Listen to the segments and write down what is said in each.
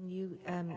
Can you, um,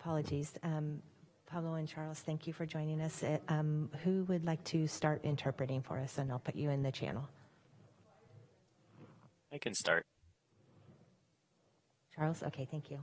apologies. Um, Pablo and Charles, thank you for joining us. Uh, um, Who would like to start interpreting for us? And I'll put you in the channel. I can start. Charles? Okay, thank you.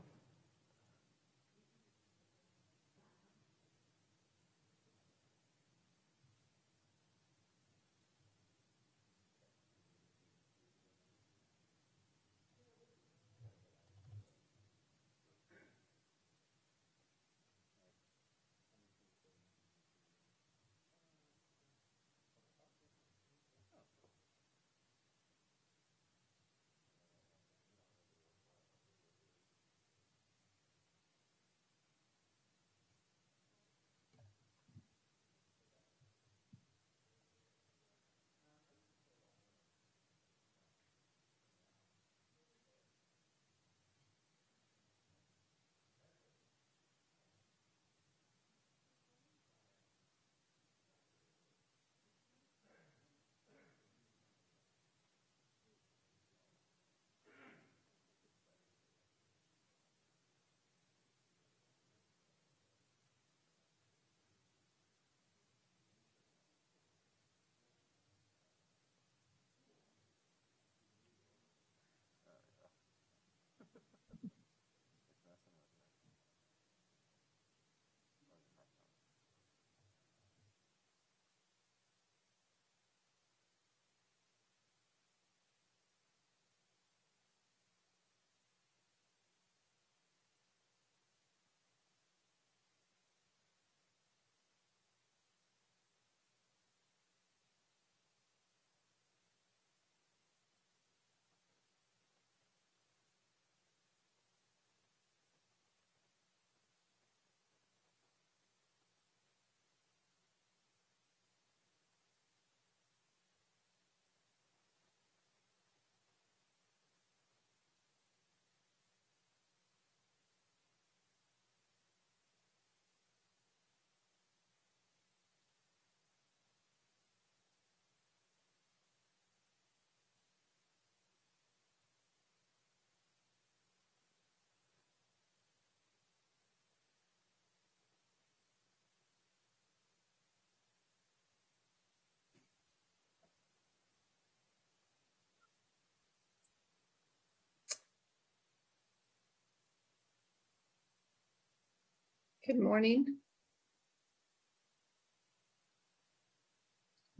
Good morning.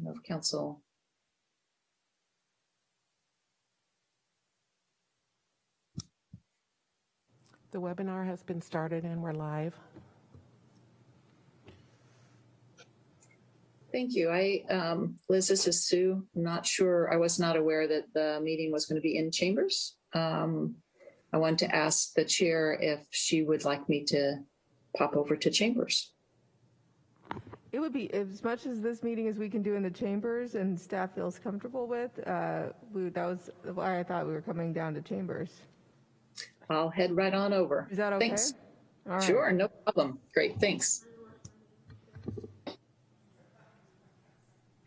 Of council. The webinar has been started and we're live. Thank you. I, um, Liz, this is Sue. I'm not sure, I was not aware that the meeting was going to be in chambers. Um, I wanted to ask the chair if she would like me to pop over to chambers. It would be, as much as this meeting as we can do in the chambers and staff feels comfortable with, uh, we, that was why I thought we were coming down to chambers. I'll head right on over. Is that okay? Thanks. All right. Sure, no problem. Great, thanks.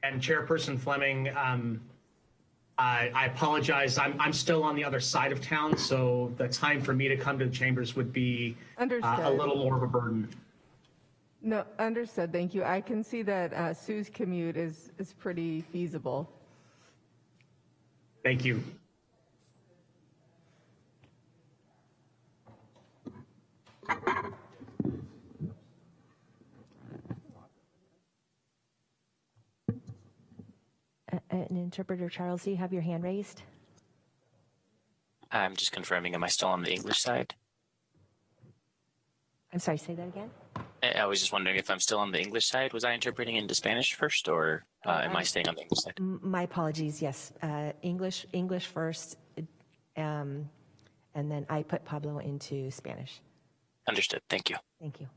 And Chairperson Fleming, um, I, I apologize. I'm, I'm still on the other side of town, so the time for me to come to the chambers would be uh, a Understood. little more of a burden. No, understood, thank you. I can see that uh, Sue's commute is, is pretty feasible. Thank you. An interpreter, Charles, do you have your hand raised? I'm just confirming, am I still on the English side? I'm sorry, say that again? I was just wondering if I'm still on the English side. Was I interpreting into Spanish first, or uh, am I staying on the English side? My apologies, yes. Uh, English, English first, um, and then I put Pablo into Spanish. Understood. Thank you. Thank you.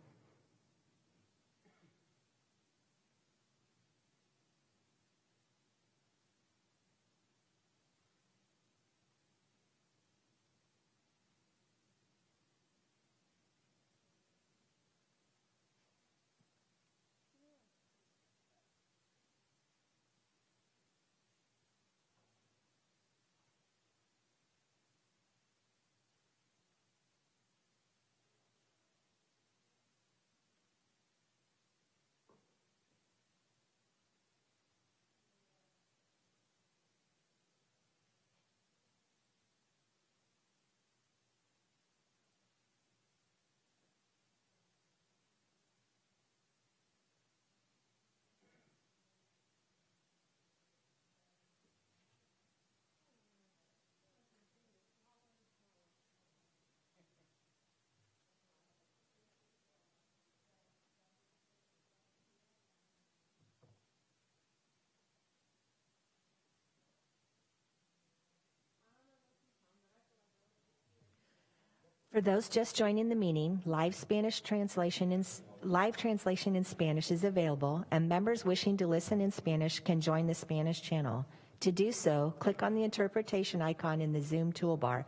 For those just joining the meeting, live Spanish translation in, live translation in Spanish is available, and members wishing to listen in Spanish can join the Spanish channel. To do so, click on the interpretation icon in the Zoom toolbar.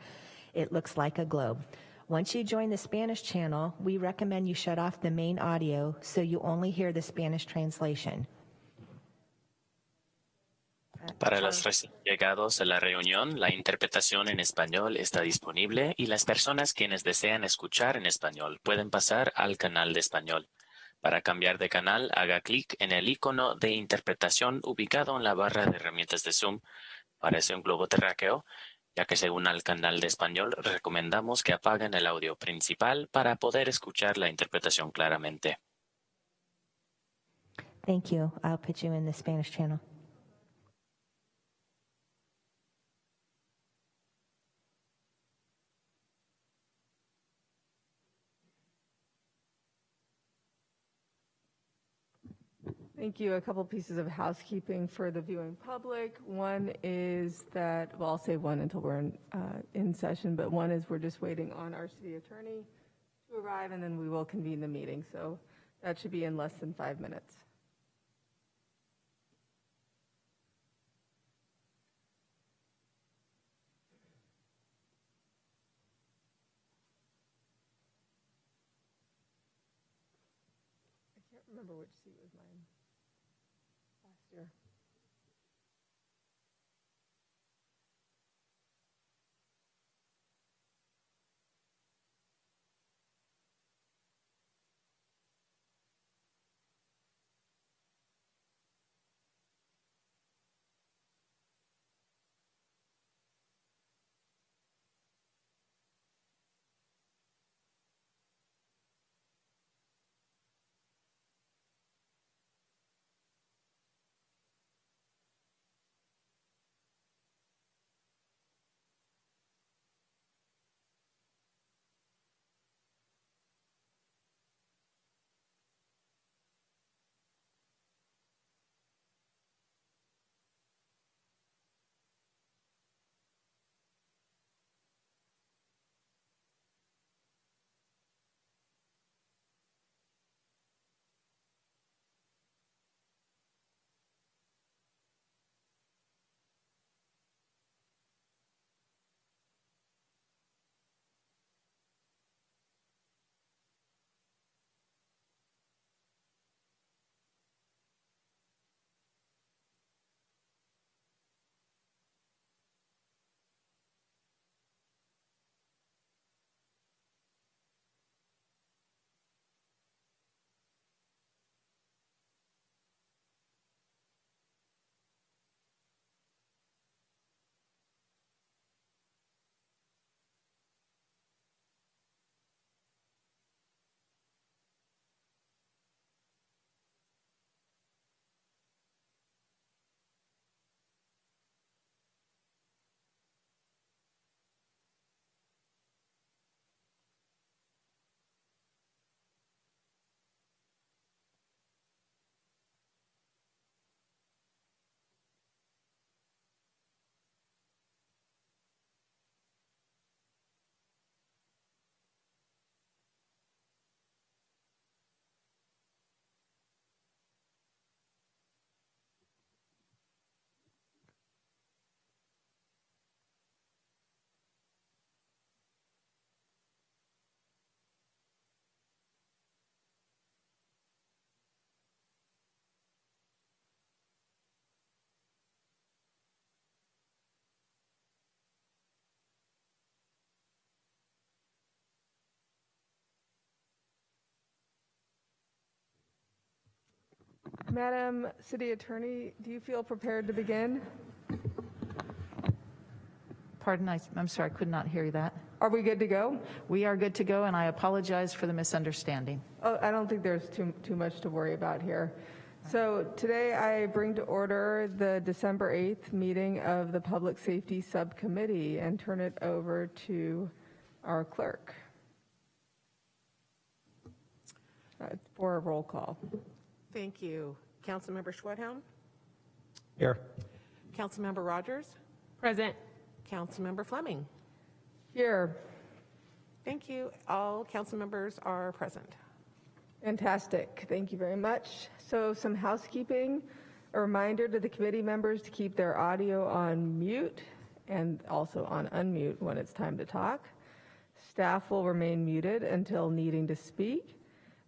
It looks like a globe. Once you join the Spanish channel, we recommend you shut off the main audio so you only hear the Spanish translation. Para los recién llegados a la reunión, la interpretación en español está disponible y las personas quienes desean escuchar en español pueden pasar al canal de español. Para cambiar de canal, haga clic en el icono de interpretación ubicado en la barra de herramientas de Zoom. Parece un globo terráqueo, ya que según al canal de español recomendamos que apaguen el audio principal para poder escuchar la interpretación claramente. Thank you. I'll put you in the Spanish channel. Thank you. A couple pieces of housekeeping for the viewing public. One is that, well, I'll say one until we're in, uh, in session, but one is we're just waiting on our city attorney to arrive, and then we will convene the meeting. So that should be in less than five minutes. I can't remember which seat was mine last Madam City Attorney, do you feel prepared to begin? Pardon, I- I'm sorry, I could not hear that. Are we good to go? We are good to go, and I apologize for the misunderstanding. Oh, I don't think there's too, too much to worry about here. So today I bring to order the December 8th meeting of the Public Safety Subcommittee and turn it over to our clerk uh, for a roll call. Thank you. Councilmember Schwedhelm? Here. Councilmember Rogers? Present. Councilmember Fleming? Here, Thank you. All council members are present. Fantastic. Thank you very much. So some housekeeping. A reminder to the committee members to keep their audio on mute and also on unmute when it's time to talk. Staff will remain muted until needing to speak.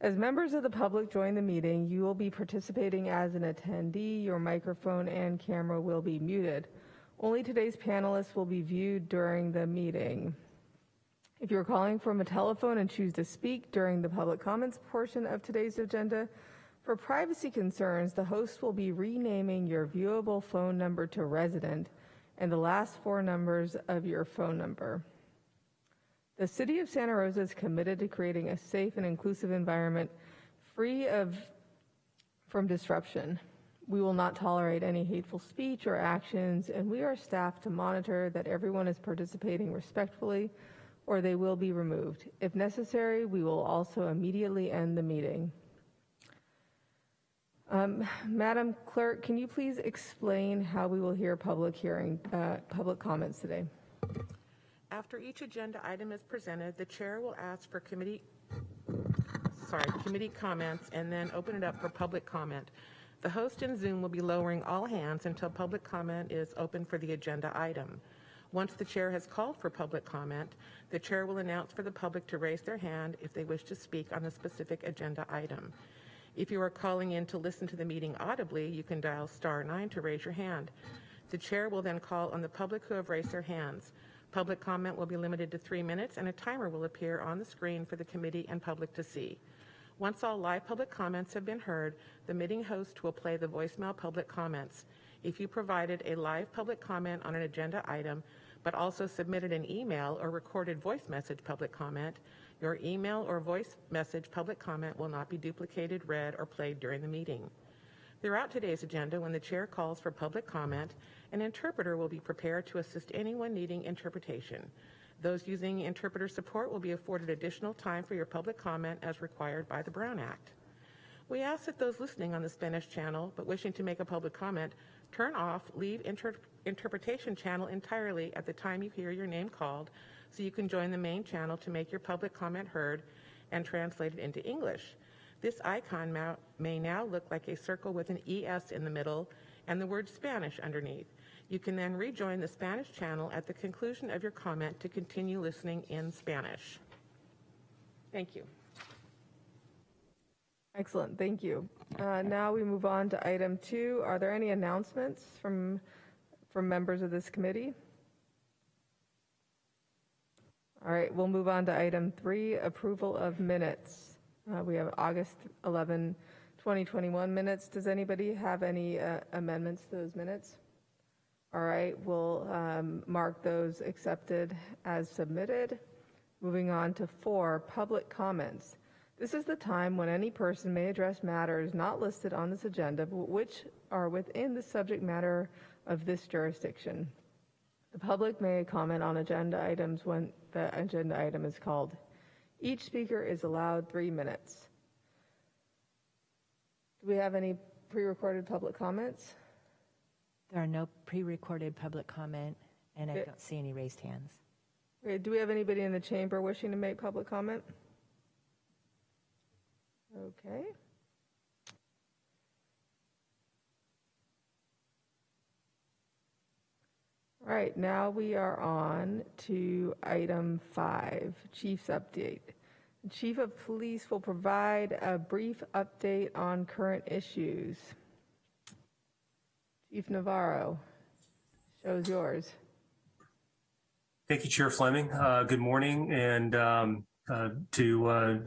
As members of the public join the meeting, you will be participating as an attendee. Your microphone and camera will be muted. Only today's panelists will be viewed during the meeting. If you're calling from a telephone and choose to speak during the public comments portion of today's agenda, for privacy concerns, the host will be renaming your viewable phone number to resident and the last four numbers of your phone number. The City of Santa Rosa is committed to creating a safe and inclusive environment free of from disruption. We will not tolerate any hateful speech or actions, and we are staffed to monitor that everyone is participating respectfully or they will be removed. If necessary, we will also immediately end the meeting. Um, Madam Clerk, can you please explain how we will hear public hearing, uh, public comments today? After each agenda item is presented, the chair will ask for committee, sorry, committee comments and then open it up for public comment. The host in Zoom will be lowering all hands until public comment is open for the agenda item. Once the chair has called for public comment, the chair will announce for the public to raise their hand if they wish to speak on a specific agenda item. If you are calling in to listen to the meeting audibly, you can dial star nine to raise your hand. The chair will then call on the public who have raised their hands. Public comment will be limited to three minutes, and a timer will appear on the screen for the committee and public to see. Once all live public comments have been heard, the meeting host will play the voicemail public comments. If you provided a live public comment on an agenda item, but also submitted an email or recorded voice message public comment, your email or voice message public comment will not be duplicated, read, or played during the meeting. Throughout today's agenda, when the chair calls for public comment, an interpreter will be prepared to assist anyone needing interpretation. Those using interpreter support will be afforded additional time for your public comment as required by the Brown Act. We ask that those listening on the Spanish channel but wishing to make a public comment turn off leave inter- interpretation channel entirely at the time you hear your name called so you can join the main channel to make your public comment heard and translated into English. This icon ma- may now look like a circle with an ES in the middle and the word Spanish underneath. You can then rejoin the Spanish channel at the conclusion of your comment to continue listening in Spanish. Thank you. Excellent, thank you. Uh, Now we move on to item two. Are there any announcements from, from members of this committee? All right, we'll move on to item three, approval of minutes. Uh, We have August 11, 2021 minutes. Does anybody have any uh, amendments to those minutes? All right, we'll um, mark those accepted as submitted. Moving on to four, public comments. This is the time when any person may address matters not listed on this agenda, but which are within the subject matter of this jurisdiction. The public may comment on agenda items when the agenda item is called. Each speaker is allowed three minutes. Do we have any pre-recorded public comments? There are no pre-recorded public comment, and I don't see any raised hands. Okay, Do we have anybody in the chamber wishing to make public comment? Okay. All right, now we are on to item five, Chief's update. Chief of Police will provide a brief update on current issues. Chief Navarro, show's yours. Thank you, Chair Fleming. Uh, Good morning, and um, uh, to uh,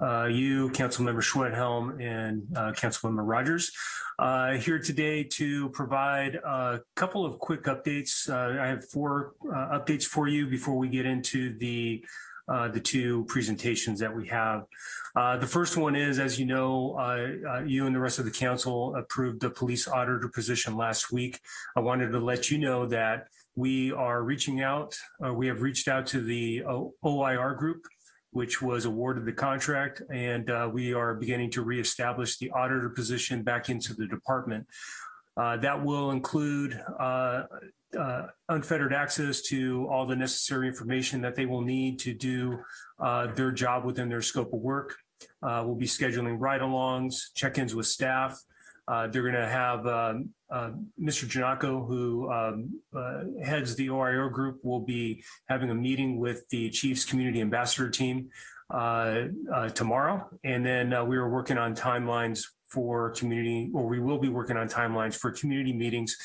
uh, you, Councilmember Schwedhelm, and uh, Councilmember Rogers. Uh, here today to provide a couple of quick updates. I have four updates for you before we get into the uh, the two presentations that we have. Uh, the first one is, as you know, uh, uh, you and the rest of the council approved the police auditor position last week. I wanted to let you know that we are reaching out, uh, we have reached out to the OIR group, which was awarded the contract, and we are beginning to reestablish the auditor position back into the department. That will include uh, unfettered access to all the necessary information that they will need to do uh, their job within their scope of work. Uh, we'll be scheduling ride-alongs, check-ins with staff. Uh, they're going to have um, uh, Mr. Gennaco, who um, uh, heads the OIR group, will be having a meeting with the Chiefs Community Ambassador team tomorrow. And then we are working on timelines for community, or we will be working on timelines for community meetings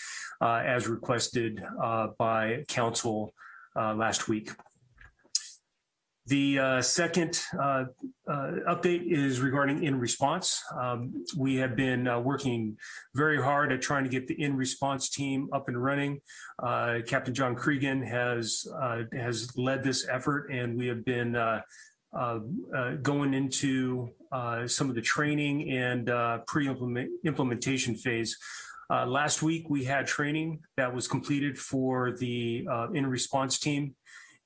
uh, as requested uh, by council uh, last week. The uh, second uh, uh, update is regarding in response. Um, we have been working very hard at trying to get the in response team up and running. Captain John Cregan has has led this effort, and we have been uh, uh, going into uh, some of the training and uh, pre-implementation phase. Uh, last week, we had training that was completed for the uh, in response team.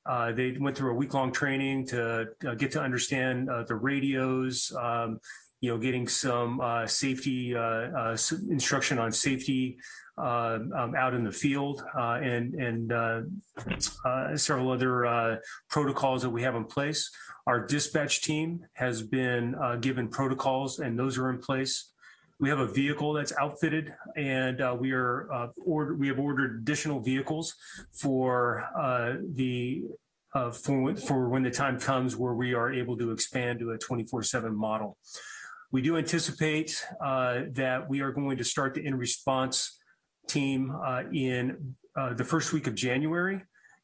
Uh, they went through a week long training to get to understand the radios, um, you know, getting some safety instruction on safety um, out in the field uh, and and uh, uh, several other protocols that we have in place. Our dispatch team has been given protocols, and those are in place. We have a vehicle that's outfitted, and uh, we are uh, order, we have ordered additional vehicles for uh, the for for when the time comes where we are able to expand to a 24/7 model. We do anticipate that we are going to start the in response team uh, in uh, the first week of January.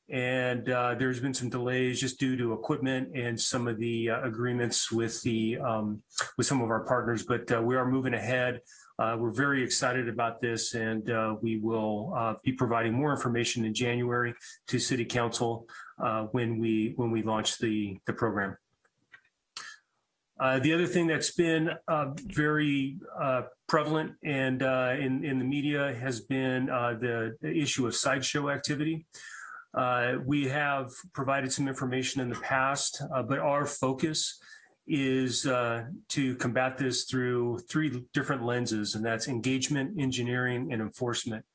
And uh, there's been some delays just due to equipment and some of the agreements with the um, with some of our partners, but we are moving ahead. We're very excited about this, and we will be providing more information in January to City Council when we when we launch the the program. Uh, the other thing that's been uh, very uh, prevalent and uh, in in the media has been uh, the, the issue of sideshow activity. Uh, we have provided some information in the past, but our focus is to combat this through three different lenses, and that's engagement, engineering, and enforcement.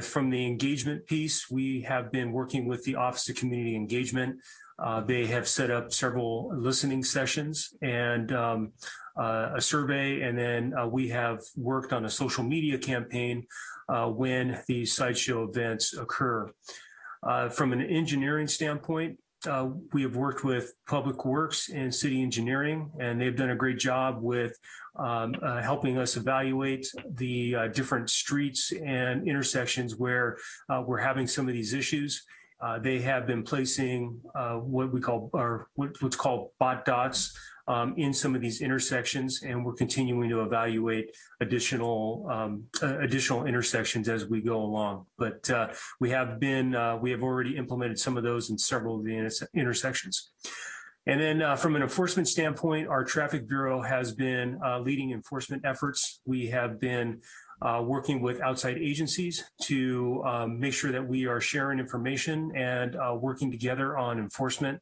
From the engagement piece, we have been working with the Office of Community Engagement. Uh, they have set up several listening sessions and um, uh, a survey, and then uh, we have worked on a social media campaign uh, when these sideshow events occur. Uh, from an engineering standpoint, we have worked with Public Works and City Engineering, and they've done a great job with um, helping us evaluate the different streets and intersections where we're having some of these issues. Uh, they have been placing uh, what we call, or what- what's called Botts' dots um, in some of these intersections, and we're continuing to evaluate additional um, uh, additional intersections as we go along. But uh, we have been, uh, we have already implemented some of those in several of the interse- intersections. And then uh, from an enforcement standpoint, our traffic bureau has been uh, leading enforcement efforts. We have been uh, working with outside agencies to um, make sure that we are sharing information and uh, working together on enforcement.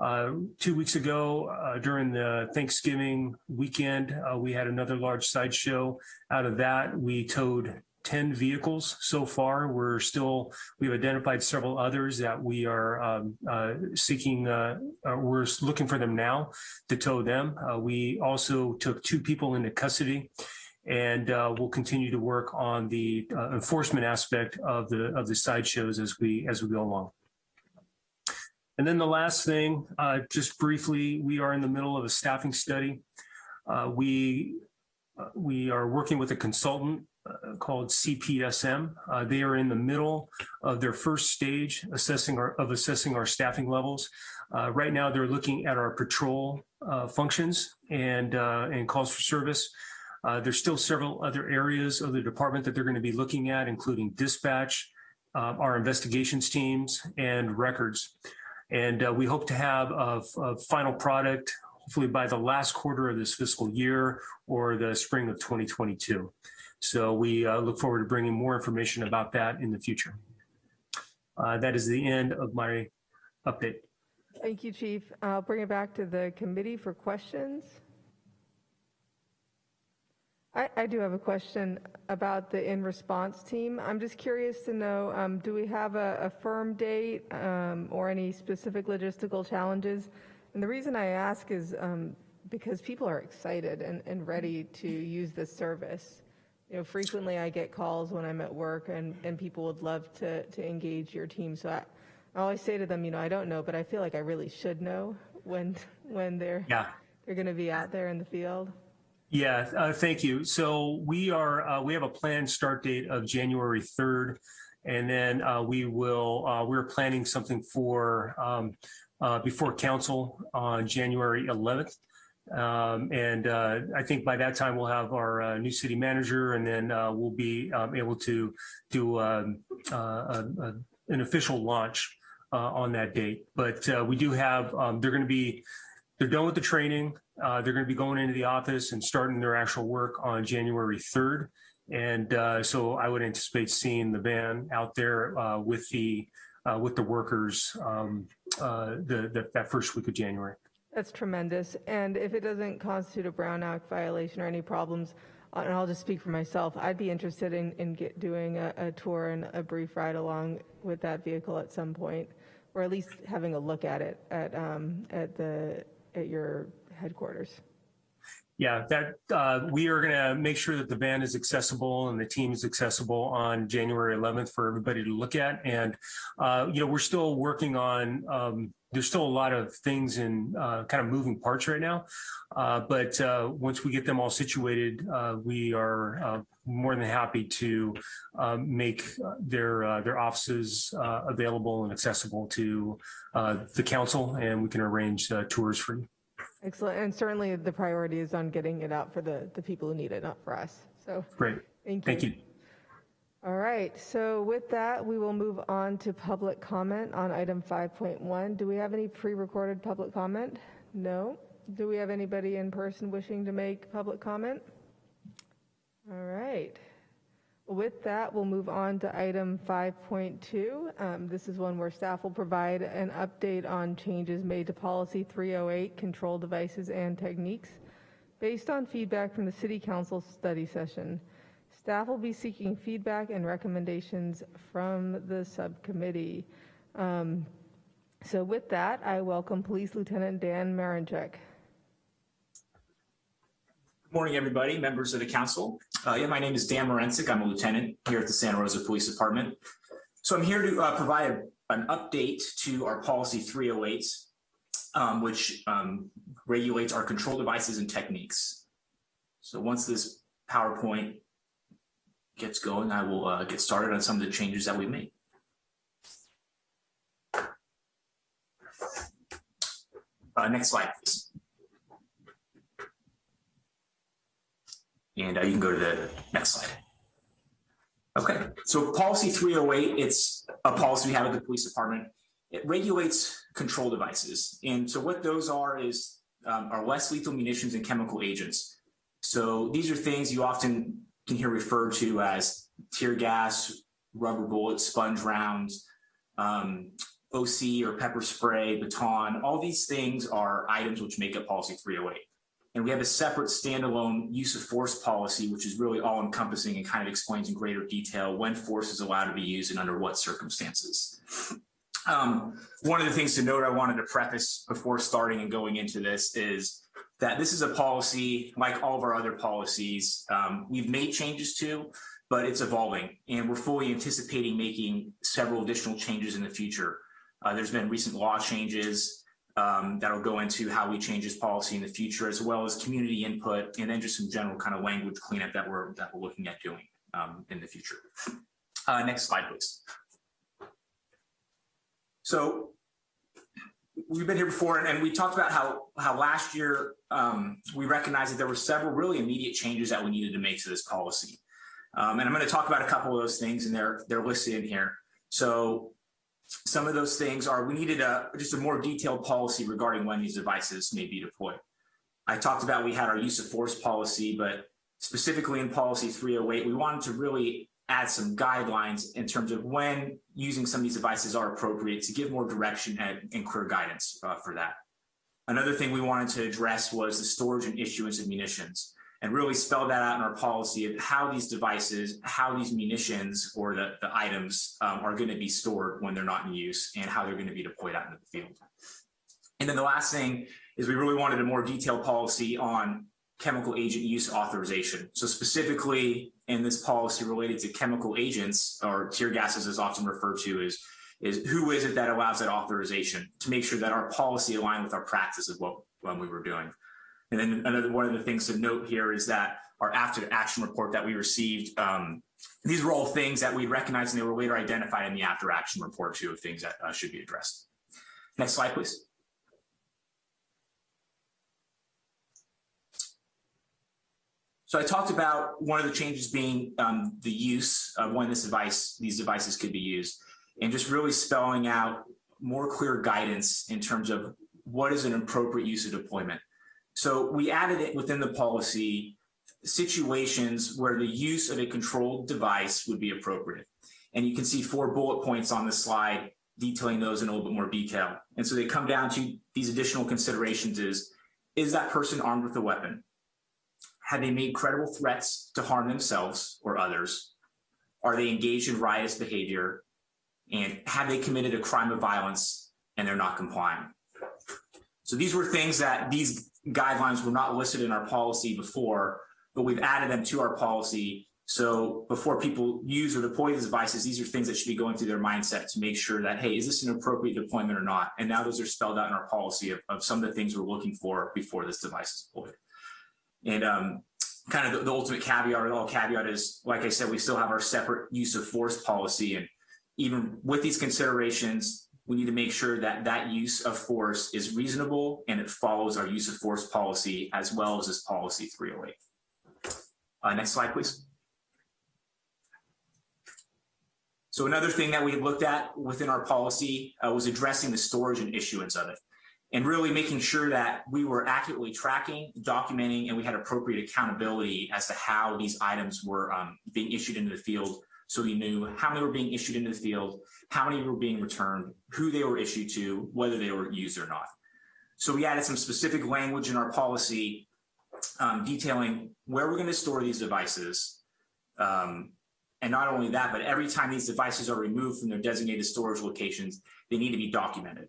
Uh, two weeks ago, uh, during the Thanksgiving weekend, uh, we had another large sideshow. Out of that, we towed 10 vehicles so far. We're still, we've identified several others that we are um, uh, seeking, uh, uh, we're looking for them now to tow them. Uh, we also took two people into custody and uh, we'll continue to work on the uh, enforcement aspect of the of the sideshows as we as we go along. And then the last thing, uh, just briefly, we are in the middle of a staffing study. Uh, we uh, we are working with a consultant uh, called CPSM. They are in the middle of their first stage assessing our, of assessing our staffing levels. Right now, they're looking at our patrol functions and, and calls for service. Uh, There's still several other areas of the department that they're going to be looking at, including dispatch, uh, our investigations teams, and records. And uh, we hope to have a, a final product hopefully by the last quarter of this fiscal year or the spring of 2022. So we uh, look forward to bringing more information about that in the future. Uh, That is the end of my update. Thank you, Chief. I'll bring it back to the committee for questions. I, I do have a question about the in-response team. I'm just curious to know, um, do we have a, a firm date um, or any specific logistical challenges? And the reason I ask is um, because people are excited and, and ready to use this service. You know, frequently I get calls when I'm at work and, and people would love to, to engage your team. So I, I always say to them, you know, I don't know, but I feel like I really should know when, when they're, Yeah. they're going to be out there in the field. Yeah, uh, thank you. So we are, uh, we have a planned start date of January 3rd. And then uh, we will, uh, we're planning something for, um, uh, before council on January 11th. Um, and uh, I think by that time we'll have our new city manager and then we'll be um, able to do um, an official launch on that date. But we do have, um, they're going to be, they're done with the training. Uh, they're going to be going into the office and starting their actual work on January 3rd. And uh, so I would anticipate seeing the van out there uh, with the uh, with the workers um, uh, the, the that first week of January. That's tremendous. And if it doesn't constitute a Brown Act violation or any problems, uh, and I'll just speak for myself, I'd be interested in, in get, doing a, a tour and a brief ride along with that vehicle at some point, or at least having a look at it at, um, at the, at your headquarters. Yeah, that uh, we are going to make sure that the van is accessible and the team is accessible on January 11th for everybody to look at. And uh, you know, we're still working on. Um, there's still a lot of things in uh, kind of moving parts right now, uh, but uh, once we get them all situated, uh, we are more than happy to uh, make their uh, their offices uh, available and accessible to uh, the council, and we can arrange uh, tours for you. Excellent. And certainly the priority is on getting it out for the, the people who need it, not for us. So Great, thank you. thank you. All right, so with that, we will move on to public comment on item 5.1. Do we have any pre-recorded public comment? No. Do we have anybody in person wishing to make public comment? All right. With that, we'll move on to item 5.2. Um, This is one where staff will provide an update on changes made to policy 308, control devices and techniques, based on feedback from the city council study session. Staff will be seeking feedback and recommendations from the subcommittee. Um, So with that, I welcome Police Lieutenant Dan Marinchek. Good morning, everybody, members of the council. Uh, yeah, my name is Dan Morensic. I'm a lieutenant here at the Santa Rosa Police Department. So I'm here to uh, provide a- an update to our policy 308, um, which um, regulates our control devices and techniques. So once this PowerPoint gets going, I will uh, get started on some of the changes that we made. Uh, next slide, please. And uh, you can go to the next slide. Okay, so policy 308, it's a policy we have at the police department. It regulates control devices. And so what those are is um, are less lethal munitions and chemical agents. So these are things you often can hear referred to as tear gas, rubber bullets, sponge rounds, um, OC or pepper spray, baton. All these things are items which make up policy 308. And we have a separate standalone use of force policy, which is really all encompassing and kind of explains in greater detail when force is allowed to be used and under what circumstances. Um, one of the things to note I wanted to preface before starting and going into this is that this is a policy, like all of our other policies, um, we've made changes to, but it's evolving and we're fully anticipating making several additional changes in the future. Uh, there's been recent law changes um, that'll go into how we change this policy in the future, as well as community input, and then just some general kind of language cleanup that we're that we're looking at doing um, in the future. Uh, next slide, please. So we've been here before, and, and we talked about how how last year um, we recognized that there were several really immediate changes that we needed to make to this policy. Um, and I'm going to talk about a couple of those things, and they're they're listed in here. So some of those things are we needed a just a more detailed policy regarding when these devices may be deployed. I talked about we had our use of force policy, but specifically in policy 308, we wanted to really add some guidelines in terms of when using some of these devices are appropriate to give more direction and, and clear guidance uh, for that. Another thing we wanted to address was the storage and issuance of munitions and really spell that out in our policy of how these devices, how these munitions or the, the items um, are going to be stored when they're not in use and how they're going to be deployed out into the field. And then the last thing is we really wanted a more detailed policy on chemical agent use authorization. So specifically in this policy related to chemical agents or tear gases is often referred to as is who is it that allows that authorization to make sure that our policy aligned with our practice of what when we were doing. And then another one of the things to note here is that our after action report that we received, um, these were all things that we recognized and they were later identified in the after action report too of things that uh, should be addressed. Next slide, please. So I talked about one of the changes being um, the use of when this device, these devices could be used, and just really spelling out more clear guidance in terms of what is an appropriate use of deployment. So we added it within the policy situations where the use of a controlled device would be appropriate. And you can see four bullet points on the slide detailing those in a little bit more detail. And so they come down to these additional considerations is, is that person armed with a weapon? Have they made credible threats to harm themselves or others? Are they engaged in riotous behavior? And have they committed a crime of violence and they're not complying? So these were things that these guidelines were not listed in our policy before, but we've added them to our policy. So before people use or deploy these devices, these are things that should be going through their mindset to make sure that, hey, is this an appropriate deployment or not? And now those are spelled out in our policy of, of some of the things we're looking for before this device is deployed. And um, kind of the, the, ultimate caveat or all caveat is, like I said, we still have our separate use of force policy. And even with these considerations, we need to make sure that that use of force is reasonable and it follows our use of force policy as well as this policy 308. Uh, next slide, please. So another thing that we looked at within our policy uh, was addressing the storage and issuance of it and really making sure that we were accurately tracking, documenting, and we had appropriate accountability as to how these items were um, being issued into the field. So we knew how many were being issued into the field, how many were being returned, who they were issued to, whether they were used or not. So we added some specific language in our policy um, detailing where we're going to store these devices. Um, and not only that, but every time these devices are removed from their designated storage locations, they need to be documented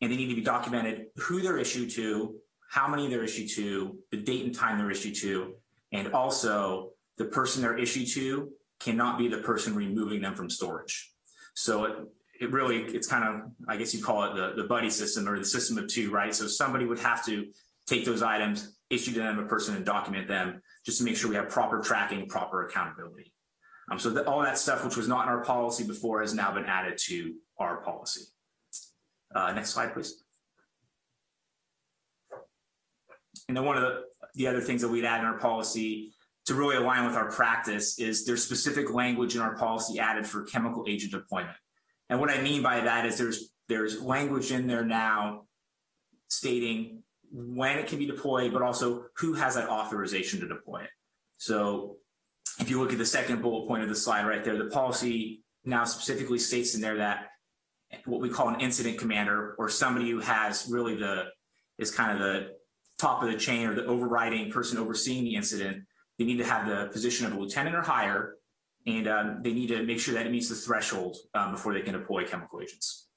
and they need to be documented who they're issued to, how many they're issued to, the date and time they're issued to, and also the person they're issued to cannot be the person removing them from storage. So it, it really, it's kind of, I guess you call it the, the buddy system or the system of two, right? So somebody would have to take those items, issue to them a person and document them just to make sure we have proper tracking, proper accountability. Um, so all that stuff, which was not in our policy before, has now been added to our policy. Uh, next slide, please. And then one of the, the other things that we'd add in our policy to really align with our practice is there's specific language in our policy added for chemical agent deployment. And what I mean by that is there's there's language in there now stating when it can be deployed, but also who has that authorization to deploy it. So if you look at the second bullet point of the slide right there, the policy now specifically states in there that what we call an incident commander or somebody who has really the is kind of the top of the chain or the overriding person overseeing the incident they need to have the position of a lieutenant or higher and um, they need to make sure that it meets the threshold um, before they can deploy chemical agents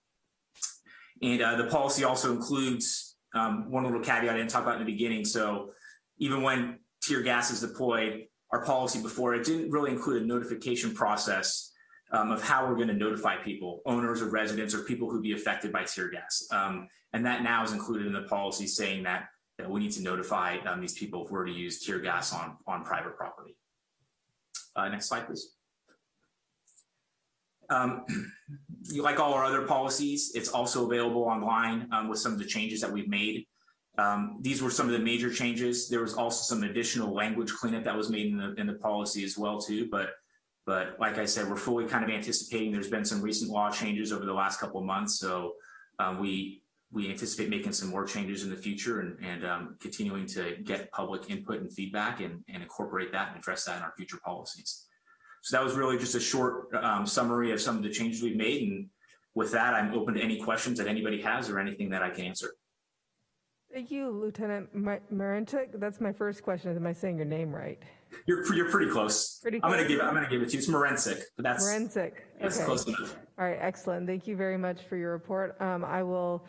and uh, the policy also includes um, one little caveat i didn't talk about in the beginning so even when tear gas is deployed our policy before it didn't really include a notification process um, of how we're going to notify people, owners or residents or people who'd be affected by tear gas. Um, and that now is included in the policy saying that, we need to notify um, these people if we're to use tear gas on, on private property. Uh, next slide, please. Um, like all our other policies, it's also available online um, with some of the changes that we've made. Um, these were some of the major changes. There was also some additional language cleanup that was made in the in the policy as well too. But but like I said, we're fully kind of anticipating. There's been some recent law changes over the last couple of months, so um, we we anticipate making some more changes in the future and, and um, continuing to get public input and feedback and, and incorporate that and address that in our future policies. So that was really just a short um, summary of some of the changes we've made. And with that, I'm open to any questions that anybody has or anything that I can answer. Thank you, Lieutenant Ma- Marinchuk. That's my first question. Am I saying your name right? You're you're pretty close. Pretty I'm gonna give it, I'm gonna give it to you. It's Morensic, but that's that's Okay. close enough. All right, excellent. Thank you very much for your report. Um, I will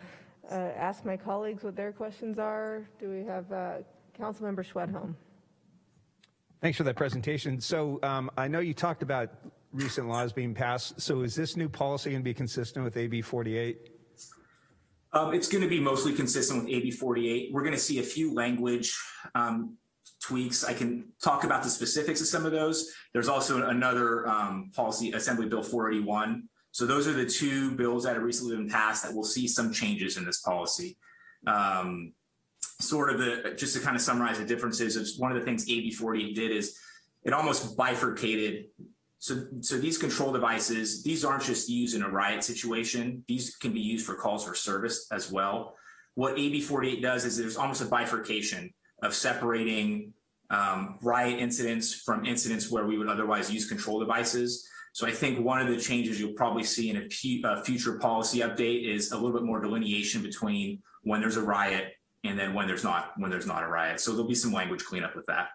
uh, ask my colleagues what their questions are. Do we have uh, Councilmember Schwedhelm? Thanks for that presentation. So um, I know you talked about recent laws being passed. So is this new policy going to be consistent with AB 48? Um, it's going to be mostly consistent with AB 48. We're going to see a few language um, tweaks. I can talk about the specifics of some of those. There's also another um, policy, Assembly Bill 481. So those are the two bills that have recently been passed that will see some changes in this policy. Um, sort of the, just to kind of summarize the differences, is one of the things AB 48 did is it almost bifurcated so, so these control devices, these aren't just used in a riot situation. These can be used for calls for service as well. What AB 48 does is there's almost a bifurcation of separating um, riot incidents from incidents where we would otherwise use control devices. So I think one of the changes you'll probably see in a, a future policy update is a little bit more delineation between when there's a riot and then when there's not when there's not a riot. So there'll be some language cleanup with that.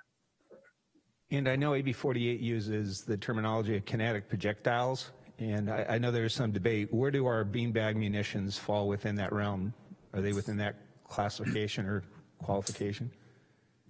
And I know AB 48 uses the terminology of kinetic projectiles. And I, I know there's some debate. Where do our beanbag munitions fall within that realm? Are they within that classification or qualification?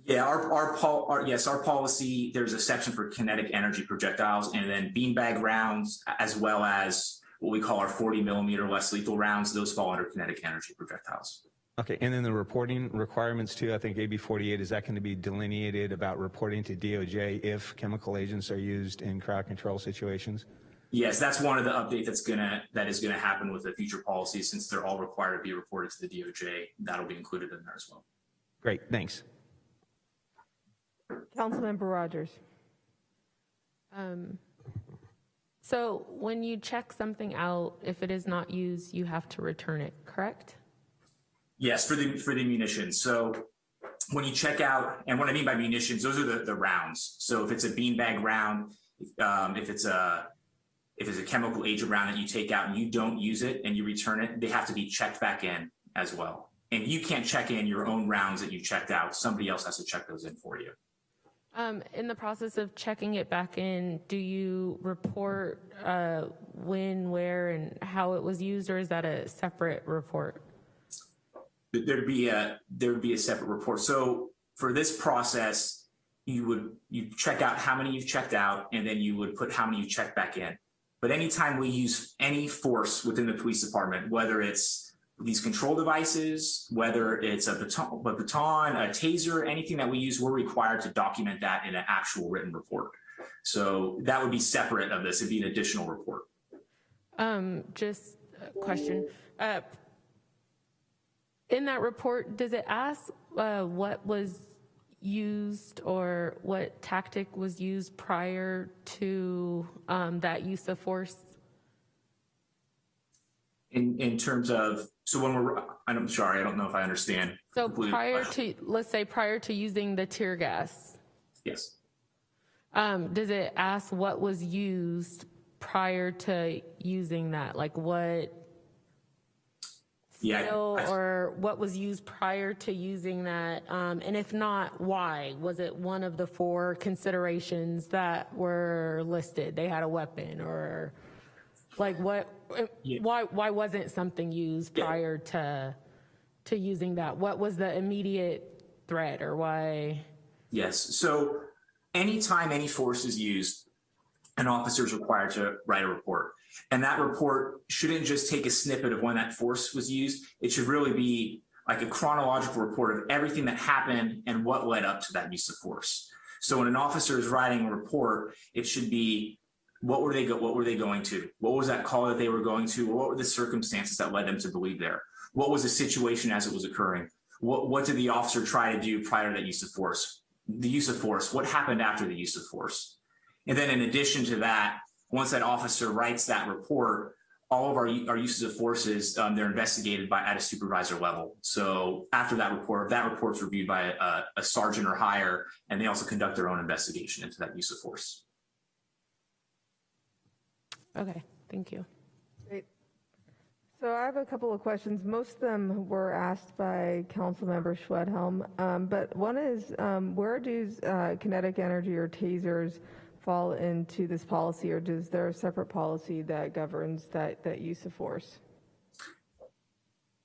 Yeah, our, our, our, yes, our policy, there's a section for kinetic energy projectiles and then beanbag rounds, as well as what we call our 40 millimeter less lethal rounds. Those fall under kinetic energy projectiles. Okay, and then the reporting requirements too, I think AB 48, is that going to be delineated about reporting to DOJ if chemical agents are used in crowd control situations? Yes, that's one of the updates that's gonna, that is gonna happen with the future policy, since they're all required to be reported to the DOJ. That'll be included in there as well. Great, thanks. Councilmember Rogers. Um, So when you check something out, if it is not used, you have to return it, correct? Yes, for the for the munitions. So when you check out, and what I mean by munitions, those are the, the rounds. So if it's a beanbag round, um, if it's a if it's a chemical agent round that you take out and you don't use it and you return it, they have to be checked back in as well. And you can't check in your own rounds that you checked out. Somebody else has to check those in for you. Um, in the process of checking it back in, do you report uh, when, where, and how it was used, or is that a separate report? there'd be a there'd be a separate report. So for this process, you would you check out how many you've checked out, and then you would put how many you checked back in. But anytime we use any force within the police department, whether it's these control devices, whether it's a baton, a baton, a taser, anything that we use, we're required to document that in an actual written report. So that would be separate of this. It'd be an additional report. Um, just a question. Uh, in that report, does it ask uh, what was used or what tactic was used prior to um, that use of force? In in terms of so when we're I'm sorry, I don't know if I understand. So prior to, let's say prior to using the tear gas, yes. um, does it ask what was used prior to using that? Like what Yeah, I- I- or what was used prior to using that? Um, and if not, why? Was it one of the four considerations that were listed? They had a weapon or like what, Yeah. why, why wasn't something used Yeah. prior to, to using that? What was the immediate threat or why? Yes. So anytime any force is used, an officer is required to write a report. And that report shouldn't just take a snippet of when that force was used. It should really be like a chronological report of everything that happened and what led up to that use of force. So when an officer is writing a report, it should be What were they go, what were they going to? What was that call that they were going to? What were the circumstances that led them to believe there? What was the situation as it was occurring? What what did the officer try to do prior to that use of force? The use of force. What happened after the use of force? And then in addition to that, once that officer writes that report, all of our, our uses of forces, um, they're investigated by at a supervisor level. So after that report, that report's reviewed by a, a sergeant or higher, and they also conduct their own investigation into that use of force. Okay, thank you. Great. So I have a couple of questions. Most of them were asked by Councilmember Schwedhelm, um, but one is, um, where does uh, kinetic energy or tasers fall into this policy, or does there a separate policy that governs that, that use of force?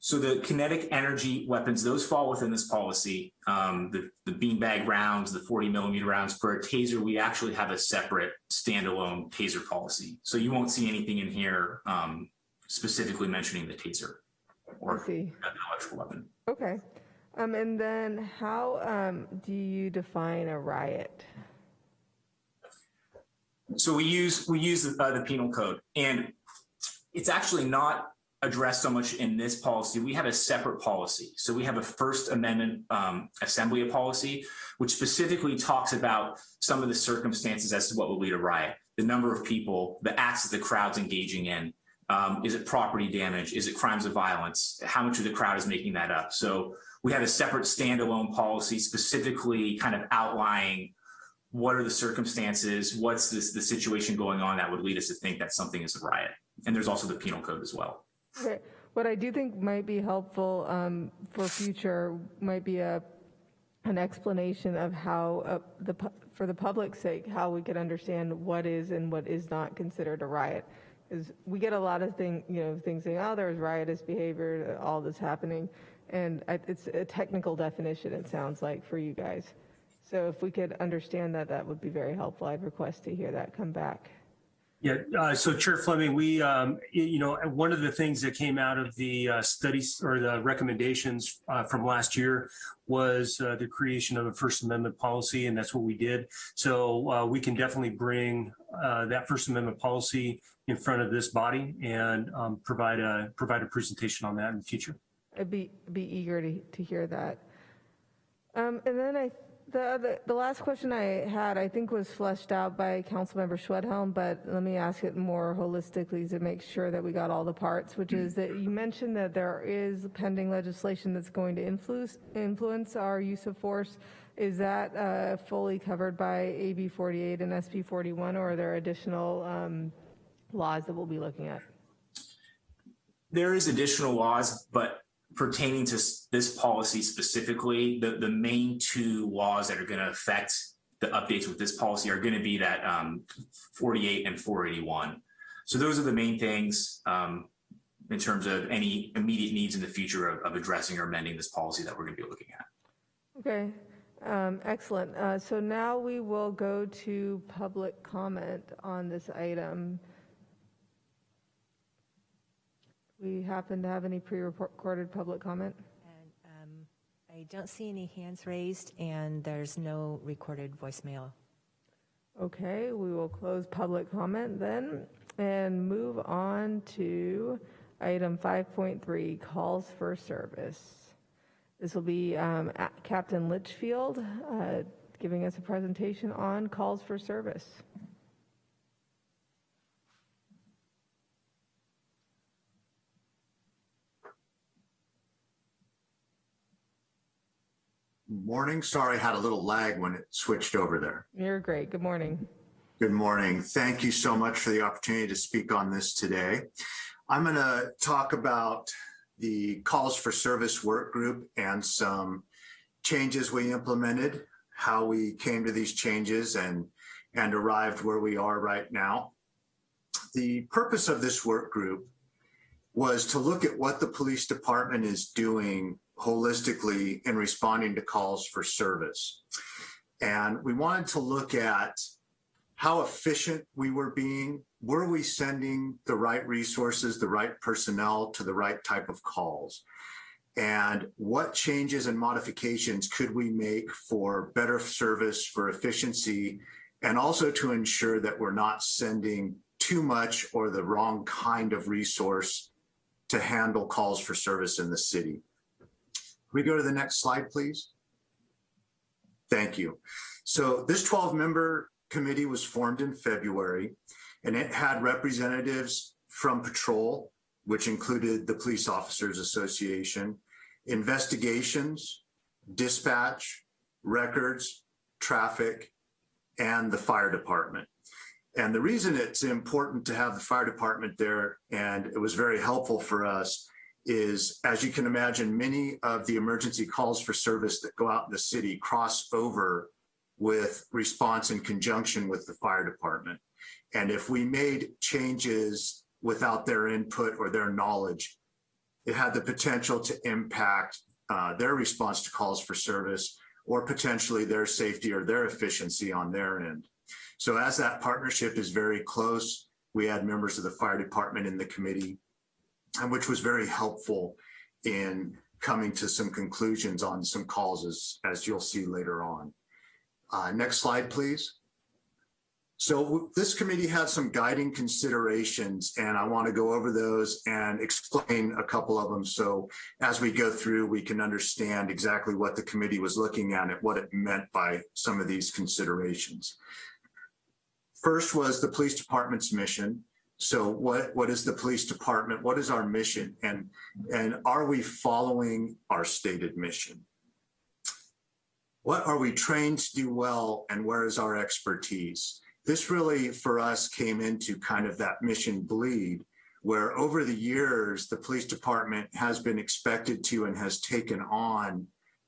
So the kinetic energy weapons, those fall within this policy. Um, the, the beanbag rounds, the 40 millimeter rounds for a taser, we actually have a separate standalone taser policy. So you won't see anything in here um, specifically mentioning the taser or an electrical weapon. Okay. Um, and then how um, do you define a riot? So we use we use the, uh, the penal code, and it's actually not addressed so much in this policy. We have a separate policy. So we have a First Amendment um, assembly policy, which specifically talks about some of the circumstances as to what would lead a riot, the number of people, the acts that the crowd's engaging in. Um, is it property damage? Is it crimes of violence? How much of the crowd is making that up? So we have a separate standalone policy specifically kind of outlining what are the circumstances, what's this, the situation going on that would lead us to think that something is a riot. And there's also the penal code as well. What I do think might be helpful um, for future might be a an explanation of how uh, the for the public's sake how we could understand what is and what is not considered a riot. Because we get a lot of thing you know things saying oh there's riotous behavior all this happening, and I, it's a technical definition it sounds like for you guys. So if we could understand that, that would be very helpful. I'd request to hear that come back. Yeah, uh, so Chair Fleming, we, um, you know, one of the things that came out of the uh, studies or the recommendations uh, from last year was uh, the creation of a First Amendment policy, and that's what we did. So uh, we can definitely bring uh, that First Amendment policy in front of this body and um, provide a provide a presentation on that in the future. I'd be, be eager to, to hear that. Um, and then I, the, the last question I had, I think was fleshed out by Councilmember Schwedhelm, but let me ask it more holistically to make sure that we got all the parts, which is that you mentioned that there is pending legislation that's going to influence, influence our use of force. Is that uh, fully covered by AB 48 and SB 41, or are there additional um, laws that we'll be looking at? There is additional laws, but pertaining to this policy specifically, the, the main two laws that are going to affect the updates with this policy are going to be that um, 48 and 481. So those are the main things um, in terms of any immediate needs in the future of, of addressing or amending this policy that we're going to be looking at. Okay, um, excellent. Uh, So now we will go to public comment on this item. We happen to have any pre-recorded public comment? And um, I don't see any hands raised, and there's no recorded voicemail. Okay, we will close public comment then and move on to item 5.3, calls for service. This will be um, Captain Litchfield uh, giving us a presentation on calls for service. Morning. Sorry, I had a little lag when it switched over there. You're great. Good morning. Good morning. Thank you so much for the opportunity to speak on this today. I'm going to talk about the calls for service work group and some changes we implemented, how we came to these changes and, and arrived where we are right now. The purpose of this work group was to look at what the police department is doing holistically in responding to calls for service. And we wanted to look at how efficient we were being. Were we sending the right resources, the right personnel to the right type of calls? And what changes and modifications could we make for better service, for efficiency, and also to ensure that we're not sending too much or the wrong kind of resource to handle calls for service in the city. We go to the next slide, please? Thank you. So this 12 member committee was formed in February and it had representatives from patrol, which included the Police Officers Association, investigations, dispatch, records, traffic, and the fire department. And the reason it's important to have the fire department there, and it was very helpful for us, is as you can imagine, many of the emergency calls for service that go out in the city cross over with response in conjunction with the fire department. And if we made changes without their input or their knowledge, it had the potential to impact uh, their response to calls for service or potentially their safety or their efficiency on their end. So as that partnership is very close, we had members of the fire department in the committee, and which was very helpful in coming to some conclusions on some causes, as, you'll see later on. Uh, next slide, please. So this committee had some guiding considerations and I want to go over those and explain a couple of them. So as we go through, we can understand exactly what the committee was looking at and what it meant by some of these considerations. First was the police department's mission. So what, what is the police department? What is our mission? And, and are we following our stated mission? What are we trained to do well and where is our expertise? This really, for us, came into kind of that mission bleed, where over the years, the police department has been expected to and has taken on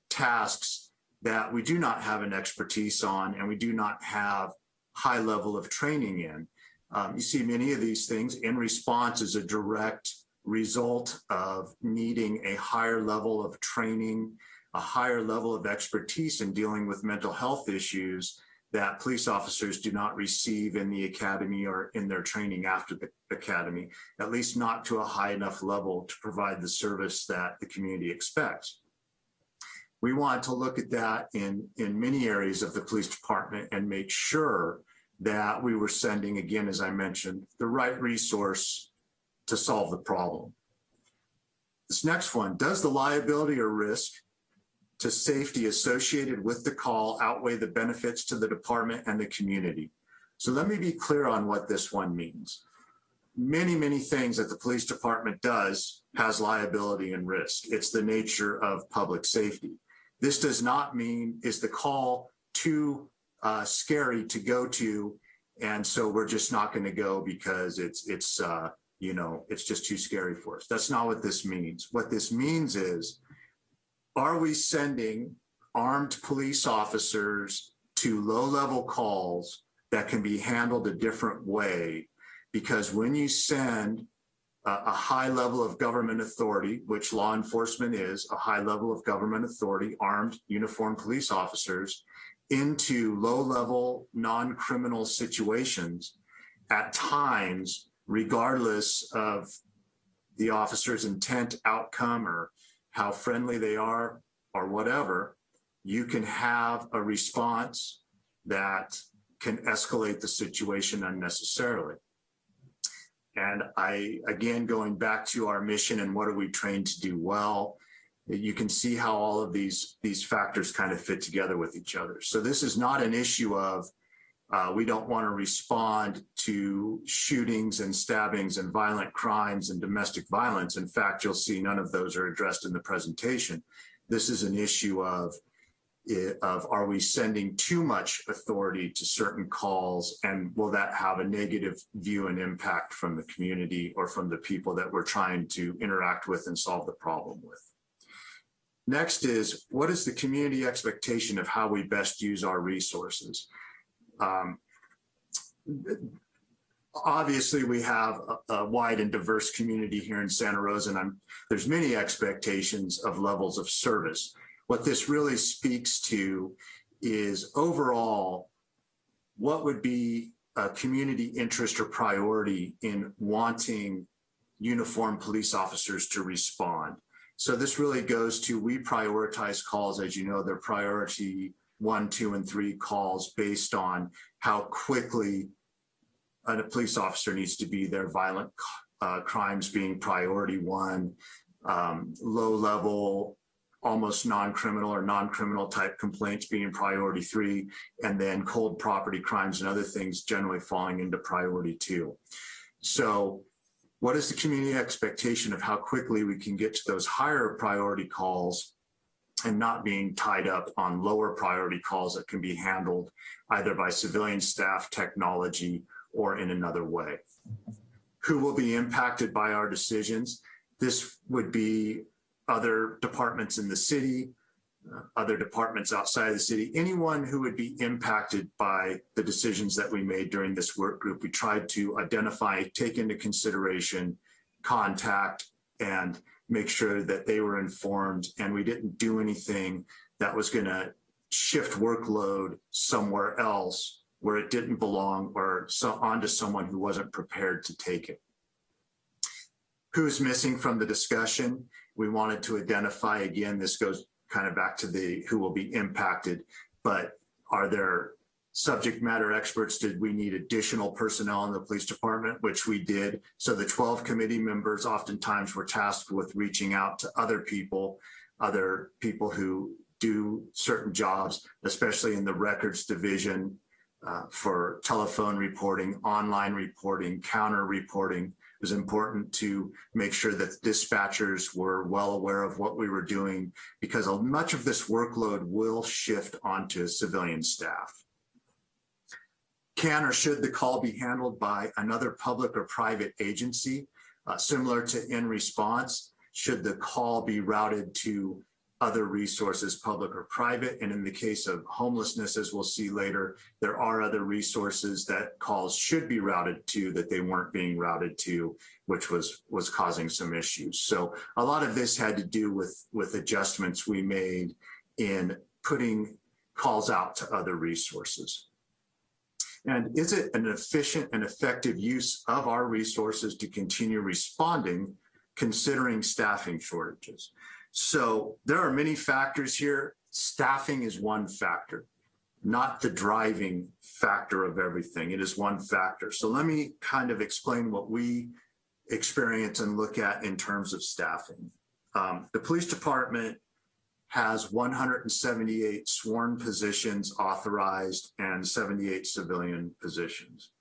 tasks that we do not have an expertise on and we do not have high level of training in. Um, you see many of these things in response as a direct result of needing a higher level of training, a higher level of expertise in dealing with mental health issues that police officers do not receive in the academy or in their training after the academy, at least not to a high enough level to provide the service that the community expects. We want to look at that in, in many areas of the police department and make sure that we were sending, again, as I mentioned, the right resource to solve the problem. This next one, does the liability or risk to safety associated with the call outweigh the benefits to the department and the community. So let me be clear on what this one means. Many, many things that the police department does has liability and risk. It's the nature of public safety. This does not mean is the call too uh, scary to go to and so we're just not going to go because it's it's uh, you know it's just too scary for us. That's not what this means. What this means is are we sending armed police officers to low level calls that can be handled a different way? Because when you send a, a high level of government authority, which law enforcement is a high level of government authority, armed uniformed police officers into low level non-criminal situations at times, regardless of the officer's intent, outcome, or how friendly they are or whatever, you can have a response that can escalate the situation unnecessarily. And I, again, going back to our mission and what are we trained to do well, you can see how all of these, these factors kind of fit together with each other. So this is not an issue of uh, we don't want to respond to shootings and stabbings and violent crimes and domestic violence. In fact, you'll see none of those are addressed in the presentation. This is an issue of, of are we sending too much authority to certain calls and will that have a negative view and impact from the community or from the people that we're trying to interact with and solve the problem with. Next is what is the community expectation of how we best use our resources? Um, obviously we have a, a, wide and diverse community here in Santa Rosa and I'm, there's many expectations of levels of service. What this really speaks to is overall, what would be a community interest or priority in wanting uniformed police officers to respond? So this really goes to, we prioritize calls, as you know, they're priority one, two, and three calls based on how quickly a police officer needs to be there, violent uh, crimes being priority one, um, low level, almost non-criminal or non-criminal type complaints being priority three, and then cold property crimes and other things generally falling into priority two. So what is the community expectation of how quickly we can get to those higher priority calls and not being tied up on lower priority calls that can be handled either by civilian staff, technology, or in another way. Who will be impacted by our decisions? This would be other departments in the city, Uh, other departments outside of the city, anyone who would be impacted by the decisions that we made during this work group. We tried to identify, take into consideration, contact, and make sure that they were informed and we didn't do anything that was going to shift workload somewhere else where it didn't belong or so onto someone who wasn't prepared to take it. Who's missing from the discussion? We wanted to identify again, this goes kind of back to the who will be impacted, but are there subject matter experts? Did we need additional personnel in the police department, which we did. So the 12 committee members oftentimes were tasked with reaching out to other people, other people who do certain jobs, especially in the records division uh, for telephone reporting, online reporting, counter reporting. It was important to make sure that dispatchers were well aware of what we were doing because much of this workload will shift onto civilian staff. Can or should the call be handled by another public or private agency? Uh, similar to in response, should the call be routed to other resources, public or private? And in the case of homelessness, as we'll see later, there are other resources that calls should be routed to that they weren't being routed to, which was, was causing some issues. So a lot of this had to do with, with adjustments we made in putting calls out to other resources. And is it an efficient and effective use of our resources to continue responding considering staffing shortages? So there are many factors here. Staffing is one factor, not the driving factor of everything. It is one factor. So let me kind of explain what we experience and look at in terms of staffing. Um, the police department has 178 sworn positions authorized and 78 civilian positions.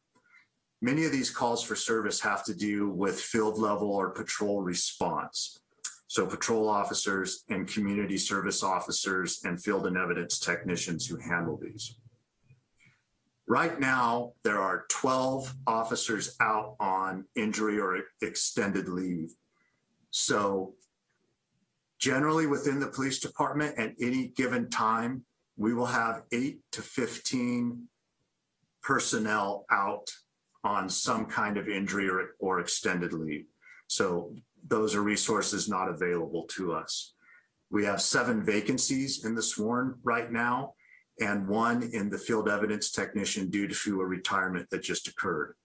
Many of these calls for service have to do with field level or patrol response. So patrol officers and community service officers and field and evidence technicians who handle these. Right now, there are 12 officers out on injury or extended leave. So Generally within the police department at any given time, we will have eight to 15 personnel out on some kind of injury or, or extended leave. So those are resources not available to us. We have seven vacancies in the sworn right now and one in the field evidence technician due to a retirement that just occurred.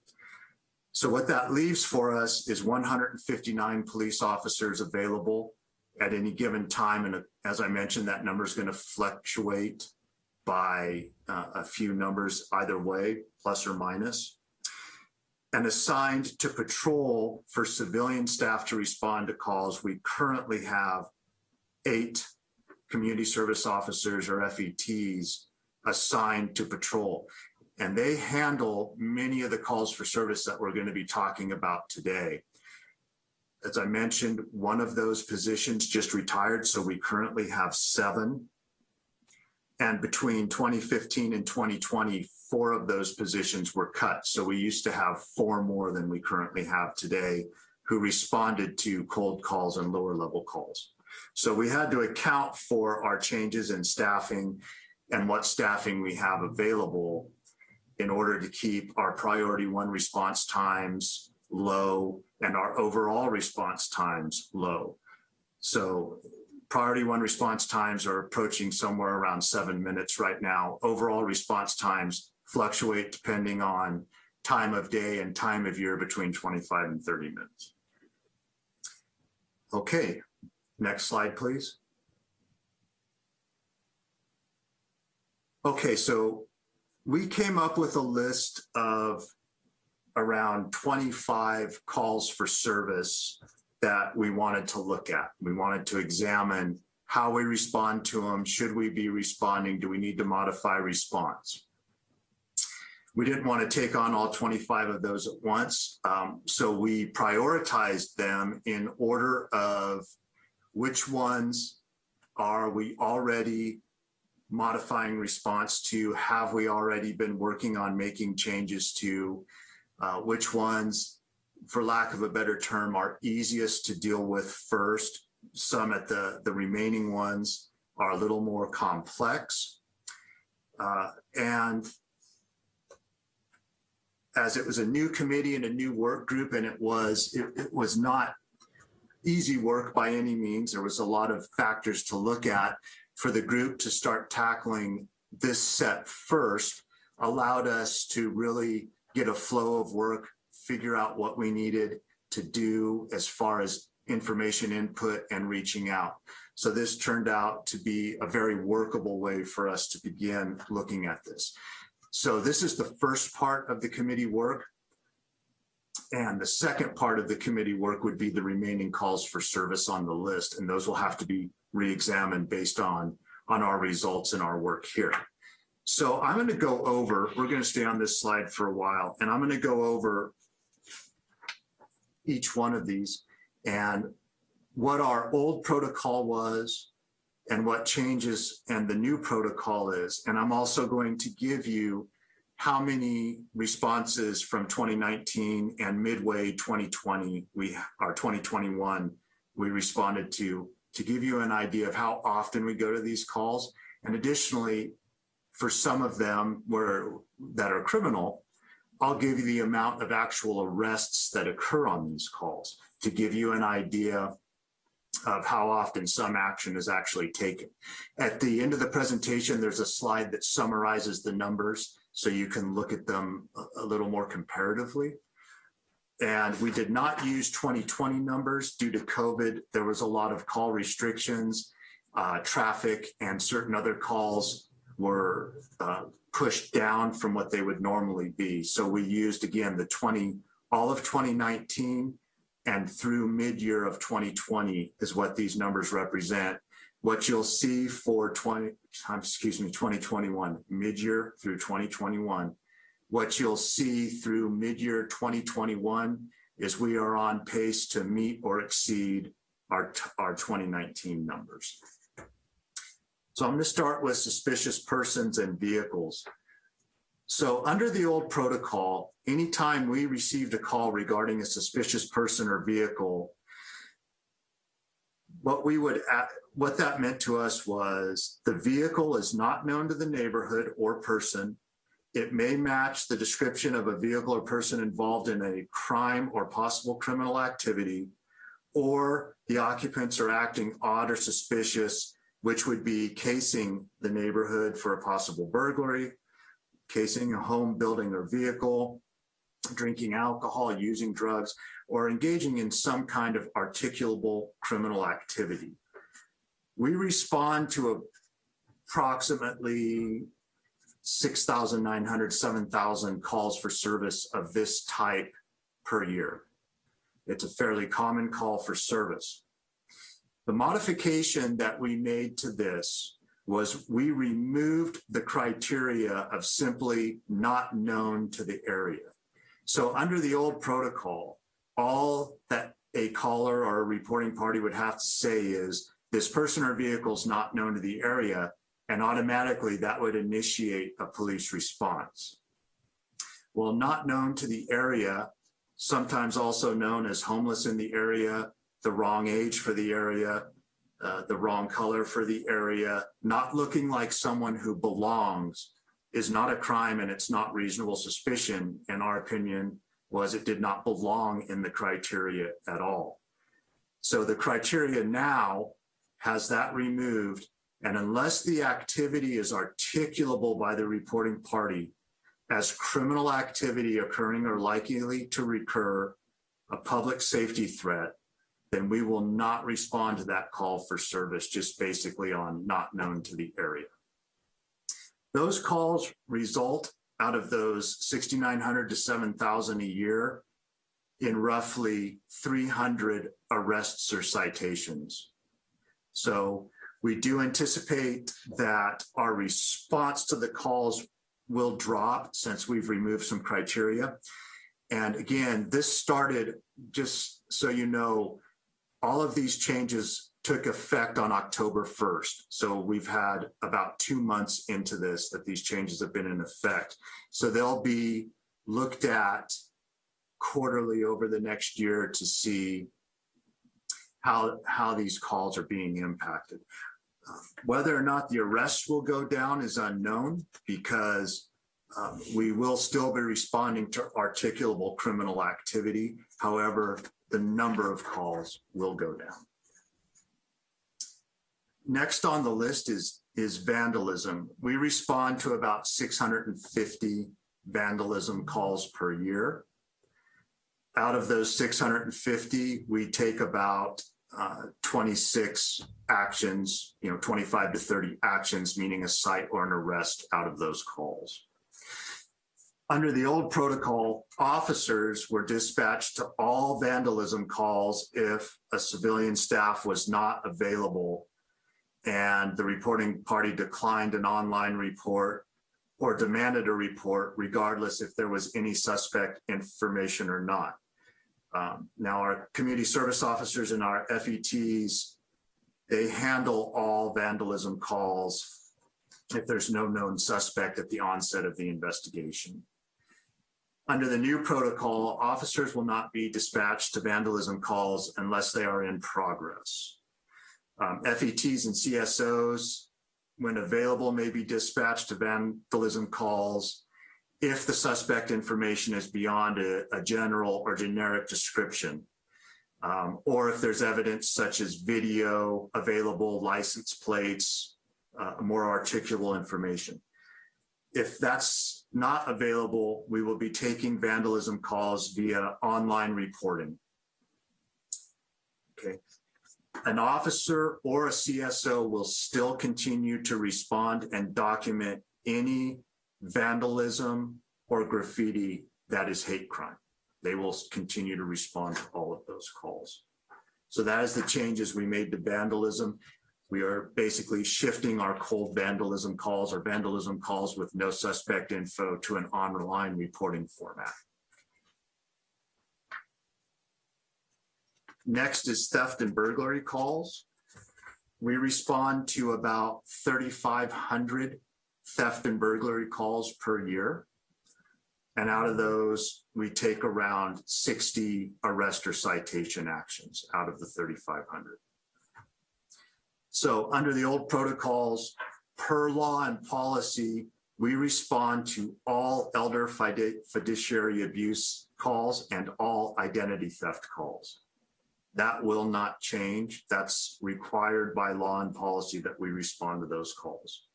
So what that leaves for us is 159 police officers available at any given time. And as I mentioned, that number is going to fluctuate by uh, a few numbers either way, plus or minus. And assigned to patrol for civilian staff to respond to calls, we currently have eight community service officers or FETs assigned to patrol. And they handle many of the calls for service that we're going to be talking about today as I mentioned, one of those positions just retired, so we currently have seven. And between 2015 and 2020, four of those positions were cut. So we used to have four more than we currently have today who responded to cold calls and lower level calls. So we had to account for our changes in staffing and what staffing we have available in order to keep our priority one response times low and our overall response times low. So priority one response times are approaching somewhere around seven minutes right now. Overall response times fluctuate depending on time of day and time of year between 25 and 30 minutes. Okay, next slide, please. Okay, so we came up with a list of around 25 calls for service that we wanted to look at. We wanted to examine how we respond to them. Should we be responding? Do we need to modify response? We didn't want to take on all 25 of those at once. Um, so we prioritized them in order of which ones are we already modifying response to? Have we already been working on making changes to? Uh, which ones, for lack of a better term, are easiest to deal with first? Some at the, the remaining ones are a little more complex. Uh, and as it was a new committee and a new work group, and it was it, it was not easy work by any means. There was a lot of factors to look at for the group to start tackling this set first allowed us to really get a flow of work, figure out what we needed to do as far as information input and reaching out. So this turned out to be a very workable way for us to begin looking at this. So this is the first part of the committee work. And the second part of the committee work would be the remaining calls for service on the list. And those will have to be re-examined based on, on our results and our work here. So I'm going to go over, we're going to stay on this slide for a while, and I'm going to go over each one of these and what our old protocol was and what changes and the new protocol is. And I'm also going to give you how many responses from 2019 and midway 2020, we our 2021, we responded to, to give you an idea of how often we go to these calls. And additionally, for some of them where that are criminal, I'll give you the amount of actual arrests that occur on these calls to give you an idea of how often some action is actually taken. At the end of the presentation, there's a slide that summarizes the numbers so you can look at them a, little more comparatively. And we did not use 2020 numbers due to COVID. There was a lot of call restrictions, uh, traffic, and certain other calls were uh, pushed down from what they would normally be. So we used, again, the 20, all of 2019 and through mid-year of 2020 is what these numbers represent. What you'll see for 20, excuse me, 2021, mid-year through 2021, what you'll see through mid-year 2021 is we are on pace to meet or exceed our, our 2019 numbers. So I'm to start with suspicious persons and vehicles. So under the old protocol, anytime we received a call regarding a suspicious person or vehicle, what we would what that meant to us was the vehicle is not known to the neighborhood or person. It may match the description of a vehicle or person involved in a crime or possible criminal activity, or the occupants are acting odd or suspicious which would be casing the neighborhood for a possible burglary, casing a home, building, or vehicle, drinking alcohol, using drugs, or engaging in some kind of articulable criminal activity. We respond to approximately 6,900, 7,000 calls for service of this type per year. It's a fairly common call for service. The modification that we made to this was we removed the criteria of simply not known to the area. So under the old protocol, all that a caller or a reporting party would have to say is this person or vehicle is not known to the area, and automatically that would initiate a police response. Well, not known to the area, sometimes also known as homeless in the area, the wrong age for the area, uh, the wrong color for the area, not looking like someone who belongs is not a crime and it's not reasonable suspicion, in our opinion, was it did not belong in the criteria at all. So the criteria now has that removed. And unless the activity is articulable by the reporting party as criminal activity occurring or likely to recur, a public safety threat, then we will not respond to that call for service just basically on not known to the area. those calls result out of those 6,900 to 7,000 a year in roughly 300 arrests or citations. So we do anticipate that our response to the calls will drop since we've removed some criteria. And again, this started, just so you know, all of these changes took effect on October 1st. So we've had about two months into this that these changes have been in effect. So they'll be looked at quarterly over the next year to see how, how these calls are being impacted. Whether or not the arrests will go down is unknown because um, we will still be responding to articulable criminal activity. However, the number of calls will go down. Next on the list is, is vandalism. We respond to about 650 vandalism calls per year. Out of those 650, we take about uh, 26 actions, you know, 25 to 30 actions, meaning a cite or an arrest out of those calls. Under the old protocol, officers were dispatched to all vandalism calls if a civilian staff was not available and the reporting party declined an online report or demanded a report regardless if there was any suspect information or not. Um, now our community service officers and our FETs, they handle all vandalism calls if there's no known suspect at the onset of the investigation. Under the new protocol, officers will not be dispatched to vandalism calls unless they are in progress. Um, FETs and CSOs, when available, may be dispatched to vandalism calls if the suspect information is beyond a, a general or generic description, um, or if there's evidence such as video available, license plates, uh, more articulable information. If that's not available, we will be taking vandalism calls via online reporting. Okay. An officer or a CSO will still continue to respond and document any vandalism or graffiti that is hate crime. They will continue to respond to all of those calls. So that is the changes we made to vandalism. We are basically shifting our cold vandalism calls or vandalism calls with no suspect info to an online reporting format. Next is theft and burglary calls. We respond to about 3,500 theft and burglary calls per year. And out of those, we take around 60 arrest or citation actions out of the 3,500. So under the old protocols, per law and policy, we respond to all elder fiduciary abuse calls and all identity theft calls. That will not change. That's required by law and policy that we respond to those calls.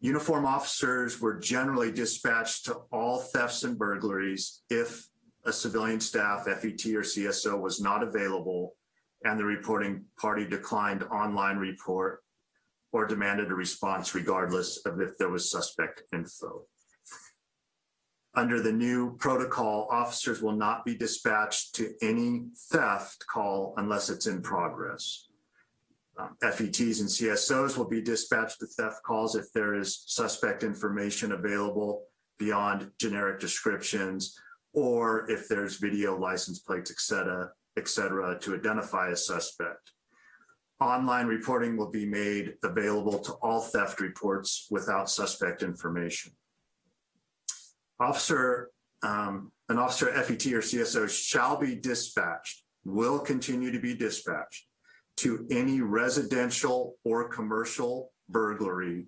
Uniform officers were generally dispatched to all thefts and burglaries if a civilian staff, FET or CSO was not available and the reporting party declined online report or demanded a response regardless of if there was suspect info. Under the new protocol, officers will not be dispatched to any theft call unless it's in progress. Um, FETs and CSOs will be dispatched to theft calls if there is suspect information available beyond generic descriptions, or if there's video license plates, et cetera, et cetera, to identify a suspect. Online reporting will be made available to all theft reports without suspect information. Officer, um, an officer FET or CSO shall be dispatched, will continue to be dispatched to any residential or commercial burglary,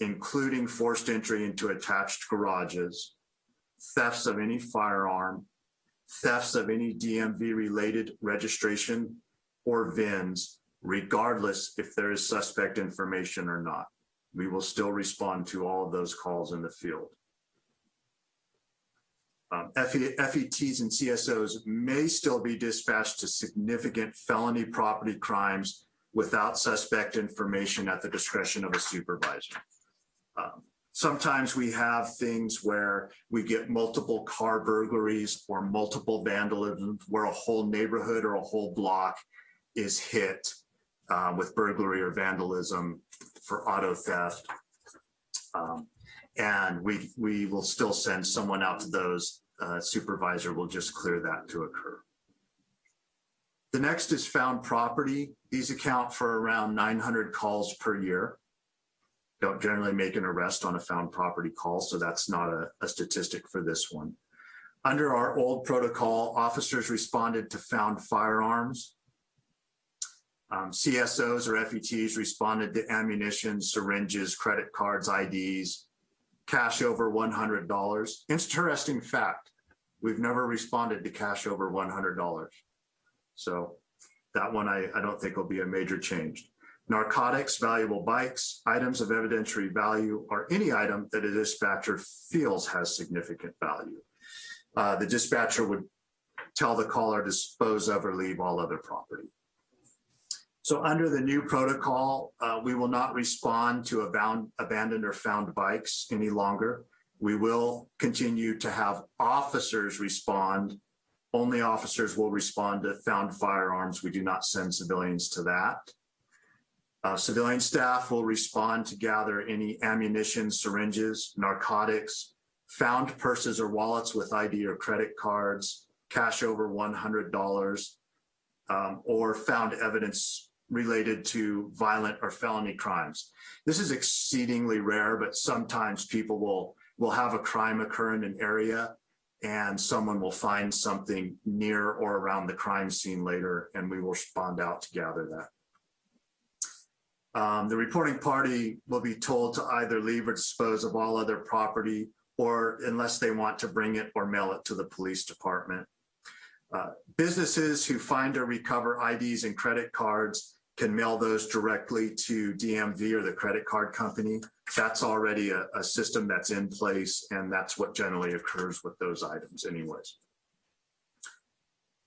including forced entry into attached garages, thefts of any firearm, thefts of any DMV related registration or VINs, regardless if there is suspect information or not. We will still respond to all of those calls in the field. Um, FETs and CSOs may still be dispatched to significant felony property crimes without suspect information at the discretion of a supervisor. Um, Sometimes we have things where we get multiple car burglaries or multiple vandalisms where a whole neighborhood or a whole block is hit uh, with burglary or vandalism for auto theft. Um, And we, we will still send someone out to those. Uh, Supervisor will just clear that to occur. The next is found property. These account for around 900 calls per year. Don't generally make an arrest on a found property call, so that's not a, a statistic for this one. Under our old protocol, officers responded to found firearms. Um, CSOs or FETs responded to ammunition, syringes, credit cards, IDs, cash over $100. Interesting fact, we've never responded to cash over $100. So that one I, I don't think will be a major change. Narcotics, valuable bikes, items of evidentiary value, or any item that a dispatcher feels has significant value. Uh, the dispatcher would tell the caller dispose of or leave all other property. So under the new protocol, uh, we will not respond to abound, abandoned or found bikes any longer. We will continue to have officers respond. Only officers will respond to found firearms. We do not send civilians to that. Uh, civilian staff will respond to gather any ammunition, syringes, narcotics, found purses or wallets with ID or credit cards, cash over $100, um, or found evidence related to violent or felony crimes. This is exceedingly rare, but sometimes people will, will have a crime occur in an area and someone will find something near or around the crime scene later, and we will respond out to gather that. Um, the reporting party will be told to either leave or dispose of all other property or unless they want to bring it or mail it to the police department. Uh, businesses who find or recover IDs and credit cards can mail those directly to DMV or the credit card company. That's already a, a system that's in place and that's what generally occurs with those items anyways.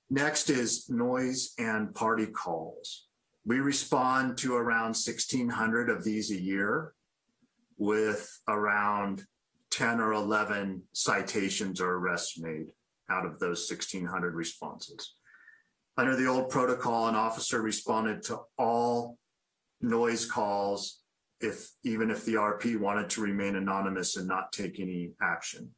Next is noise and party calls. We respond to around 1,600 of these a year with around 10 or 11 citations or arrests made out of those 1,600 responses. Under the old protocol, an officer responded to all noise calls if even if the RP wanted to remain anonymous and not take any action.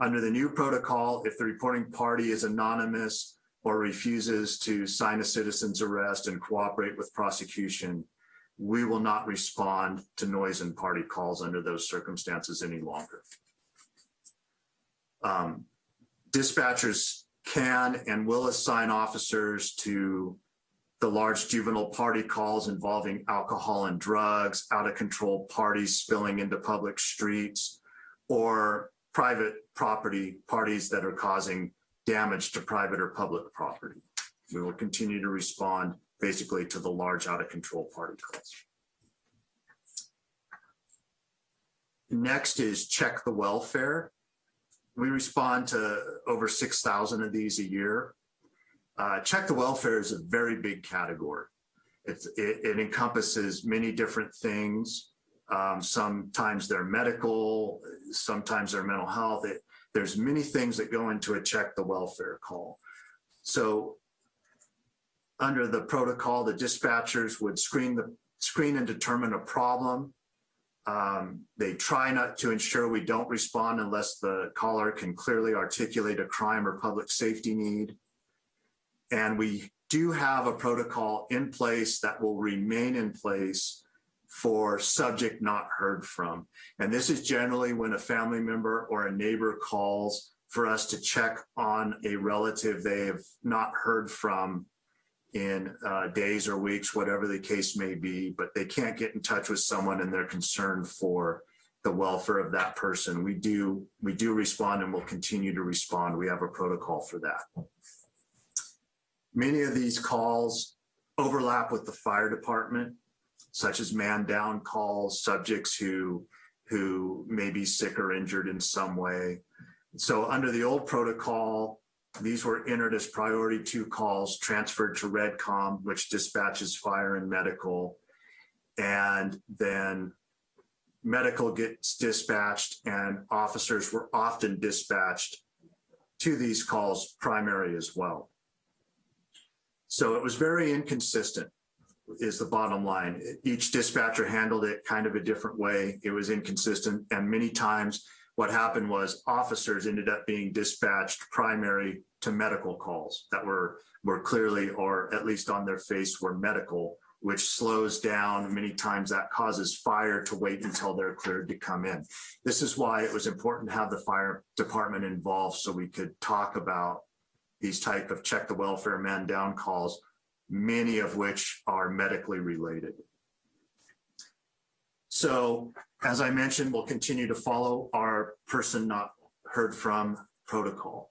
Under the new protocol, if the reporting party is anonymous or refuses to sign a citizen's arrest and cooperate with prosecution, we will not respond to noise and party calls under those circumstances any longer. Um, dispatchers can and will assign officers to the large juvenile party calls involving alcohol and drugs, out of control parties spilling into public streets, or private property parties that are causing damage to private or public property. We will continue to respond basically to the large out of control party calls. Next is check the welfare. We respond to over 6,000 of these a year. Uh, check the welfare is a very big category. It, it encompasses many different things. Um, sometimes they're medical, sometimes they're mental health. It, there's many things that go into a check the welfare call. So under the protocol, the dispatchers would screen the screen and determine a problem. Um, they try not to ensure we don't respond unless the caller can clearly articulate a crime or public safety need. And we do have a protocol in place that will remain in place for subject not heard from. And this is generally when a family member or a neighbor calls for us to check on a relative they have not heard from in uh, days or weeks, whatever the case may be, but they can't get in touch with someone and they're concerned for the welfare of that person. We do, we do respond and we'll continue to respond. We have a protocol for that. Many of these calls overlap with the fire department, such as man down calls, subjects who, who may be sick or injured in some way. So under the old protocol, these were entered as priority two calls transferred to Redcom, which dispatches fire and medical. And then medical gets dispatched and officers were often dispatched to these calls primary as well. So it was very inconsistent is the bottom line. Each dispatcher handled it kind of a different way. It was inconsistent. And many times what happened was officers ended up being dispatched primary to medical calls that were, were clearly, or at least on their face were medical, which slows down. Many times that causes fire to wait until they're cleared to come in. This is why it was important to have the fire department involved so we could talk about these type of check the welfare man down calls, many of which are medically related. So as I mentioned, we'll continue to follow our person not heard from protocol.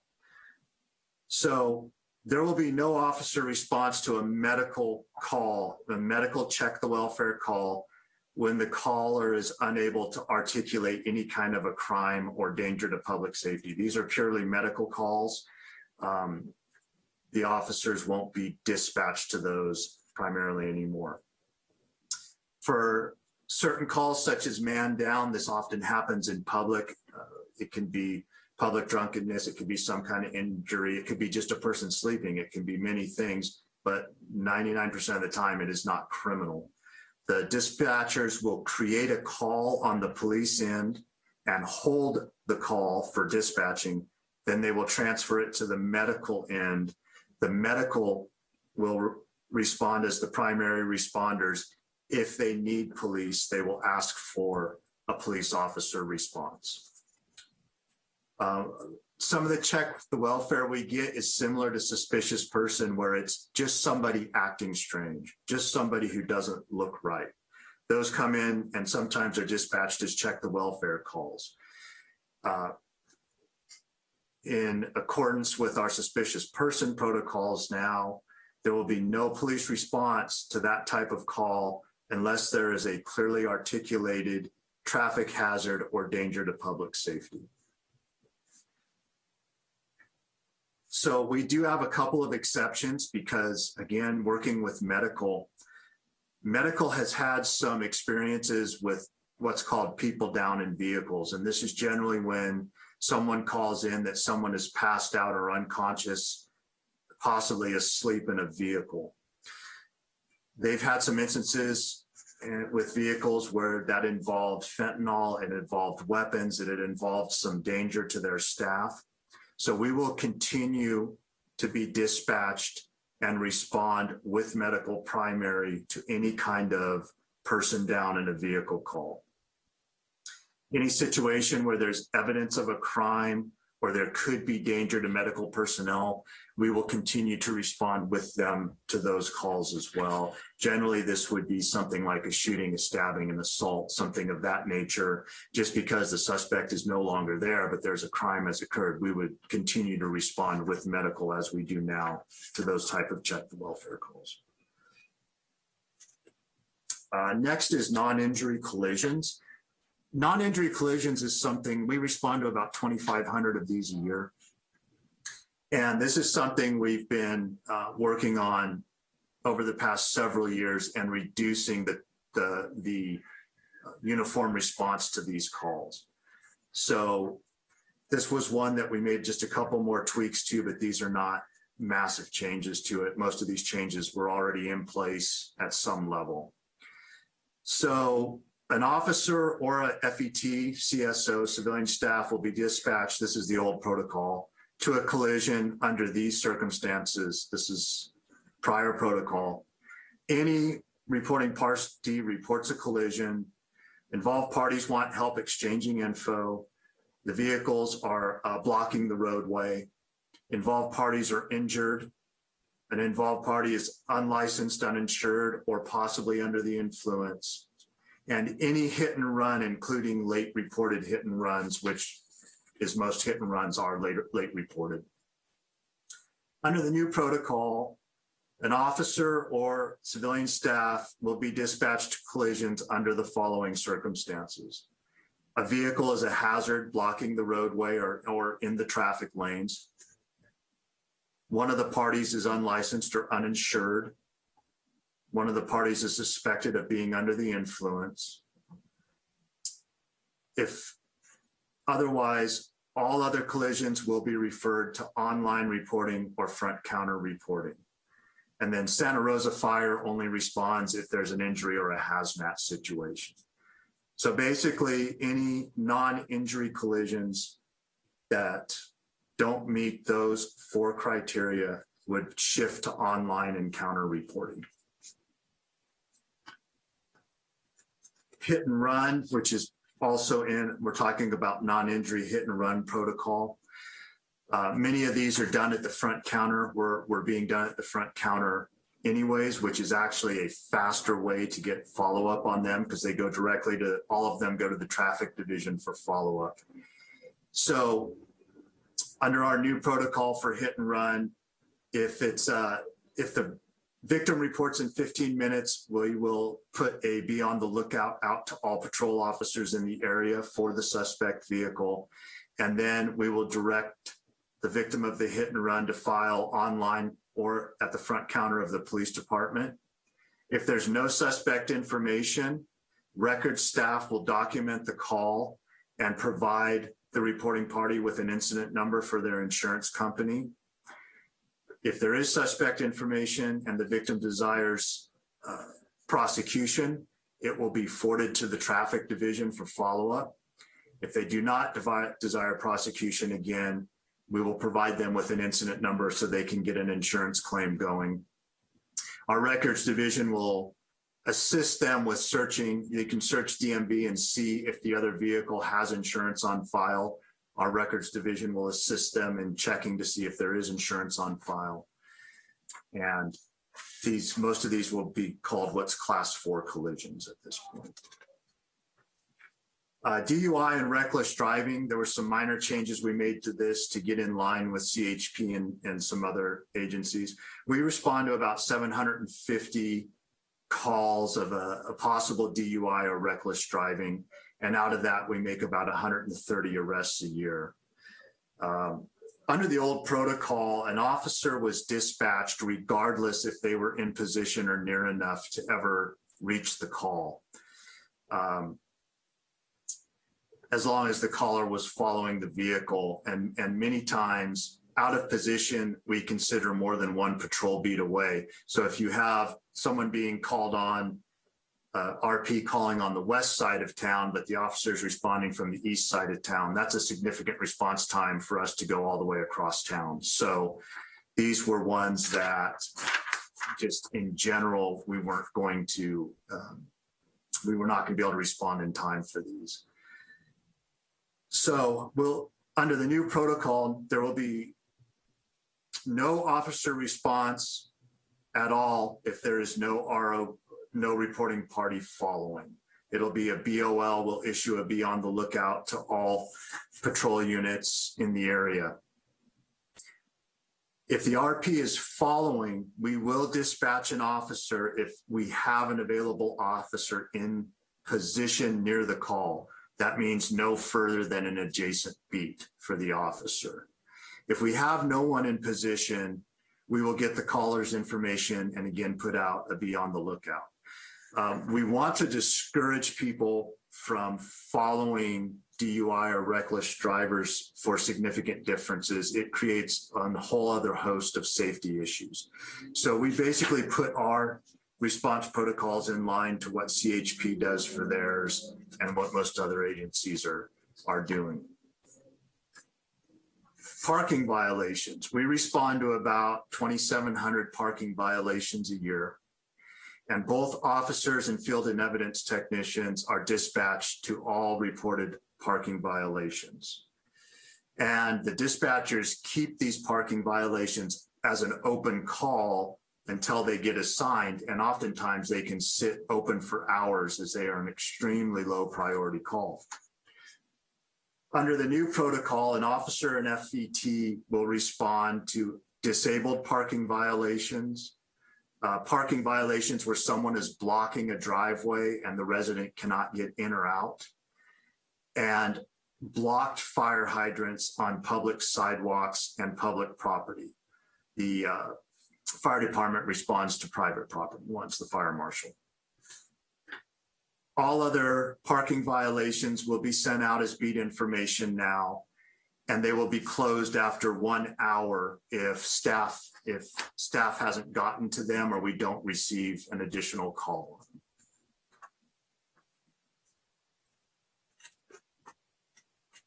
So there will be no officer response to a medical call, a medical check the welfare call when the caller is unable to articulate any kind of a crime or danger to public safety. These are purely medical calls. Um, the officers won't be dispatched to those primarily anymore. For certain calls such as man down, this often happens in public. Uh, it can be public drunkenness, it could be some kind of injury, it could be just a person sleeping, it can be many things, but 99% of the time it is not criminal. The dispatchers will create a call on the police end and hold the call for dispatching. Then they will transfer it to the medical end. The medical will re respond as the primary responders. If they need police, they will ask for a police officer response. Uh, some of the check the welfare we get is similar to suspicious person where it's just somebody acting strange, just somebody who doesn't look right. Those come in and sometimes are dispatched as check the welfare calls. Uh, in accordance with our suspicious person protocols now, there will be no police response to that type of call unless there is a clearly articulated traffic hazard or danger to public safety. So we do have a couple of exceptions because again, working with medical, medical has had some experiences with what's called people down in vehicles. And this is generally when someone calls in that someone is passed out or unconscious, possibly asleep in a vehicle. They've had some instances eh, with vehicles where that involved fentanyl, it involved weapons, and it involved some danger to their staff. So we will continue to be dispatched and respond with medical primary to any kind of person down in a vehicle call. Any situation where there's evidence of a crime or there could be danger to medical personnel, we will continue to respond with them to those calls as well. Generally, this would be something like a shooting, a stabbing, an assault, something of that nature. Just because the suspect is no longer there, but there's a crime has occurred, we would continue to respond with medical as we do now to those type of check the welfare calls. Uh, next is non-injury collisions. Non-injury collisions is something we respond to about 2,500 of these a year. And this is something we've been uh, working on over the past several years and reducing the, the, the uh, uniform response to these calls. So this was one that we made just a couple more tweaks to, but these are not massive changes to it. Most of these changes were already in place at some level. So an officer or a FET, CSO, civilian staff will be dispatched. This is the old protocol to a collision under these circumstances. This is prior protocol. Any reporting party reports a collision. Involved parties want help exchanging info. The vehicles are uh, blocking the roadway. Involved parties are injured. An involved party is unlicensed, uninsured, or possibly under the influence and any hit and run, including late reported hit and runs, which is most hit and runs are later, late reported. Under the new protocol, an officer or civilian staff will be dispatched to collisions under the following circumstances. A vehicle is a hazard blocking the roadway or, or in the traffic lanes. One of the parties is unlicensed or uninsured. One of the parties is suspected of being under the influence. if otherwise, all other collisions will be referred to online reporting or front counter reporting. And then Santa Rosa Fire only responds if there's an injury or a hazmat situation. So basically, any non-injury collisions that don't meet those four criteria would shift to online and counter reporting. Hit and run, which is also in, we're talking about non-injury hit and run protocol. Uh, many of these are done at the front counter. We're, we're being done at the front counter anyways, which is actually a faster way to get follow-up on them because they go directly to, all of them go to the traffic division for follow-up. So under our new protocol for hit and run, if it's, uh, if the victim reports in 15 minutes, we will put a be on the lookout out to all patrol officers in the area for the suspect vehicle. And then we will direct the victim of the hit and run to file online or at the front counter of the police department. If there's no suspect information, record staff will document the call and provide the reporting party with an incident number for their insurance company. If there is suspect information and the victim desires uh, prosecution, it will be forwarded to the traffic division for follow-up. If they do not desire prosecution again, we will provide them with an incident number so they can get an insurance claim going. Our records division will assist them with searching. They can search DMV and see if the other vehicle has insurance on file. Our records division will assist them in checking to see if there is insurance on file. And these, most of these will be called what's class four collisions at this point. Uh, DUI and reckless driving, there were some minor changes we made to this to get in line with CHP and, and some other agencies. We respond to about 750 calls of a, a possible DUI or reckless driving. And out of that, we make about 130 arrests a year. Um, under the old protocol, an officer was dispatched regardless if they were in position or near enough to ever reach the call. Um, as long as the caller was following the vehicle. And, and many times out of position, we consider more than one patrol beat away. So if you have someone being called on, uh, RP calling on the west side of town, but the officer's responding from the east side of town, that's a significant response time for us to go all the way across town. So these were ones that just in general, we weren't going to, um, we were not going to be able to respond in time for these. So we'll, under the new protocol, there will be no officer response at all if there is no RO, no reporting party following. It'll be a BOL will issue a be on the lookout to all patrol units in the area. If the RP is following, we will dispatch an officer if we have an available officer in position near the call. That means no further than an adjacent beat for the officer. If we have no one in position, we will get the caller's information and again put out a be on the lookout. Um, we want to discourage people from following DUI or reckless drivers for significant differences. It creates a whole other host of safety issues. So we basically put our response protocols in line to what CHP does for theirs and what most other agencies are, are doing. Parking violations. We respond to about 2,700 parking violations a year. And both officers and field and evidence technicians are dispatched to all reported parking violations. And the dispatchers keep these parking violations as an open call until they get assigned. And oftentimes they can sit open for hours as they are an extremely low priority call. Under the new protocol, an officer and FET will respond to disabled parking violations, uh, parking violations where someone is blocking a driveway and the resident cannot get in or out, and blocked fire hydrants on public sidewalks and public property. The uh, fire department responds to private property once the fire marshal. All other parking violations will be sent out as beat information now, and they will be closed after one hour if staff, if staff hasn't gotten to them or we don't receive an additional call.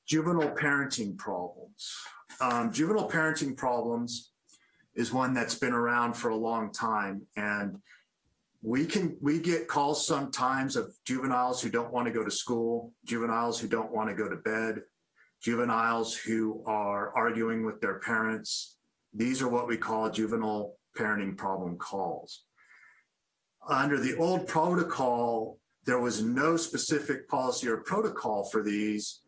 Juvenile parenting problems. Um, juvenile parenting problems is one that's been around for a long time and we can we get calls sometimes of juveniles who don't want to go to school juveniles who don't want to go to bed juveniles who are arguing with their parents these are what we call juvenile parenting problem calls under the old protocol there was no specific policy or protocol for these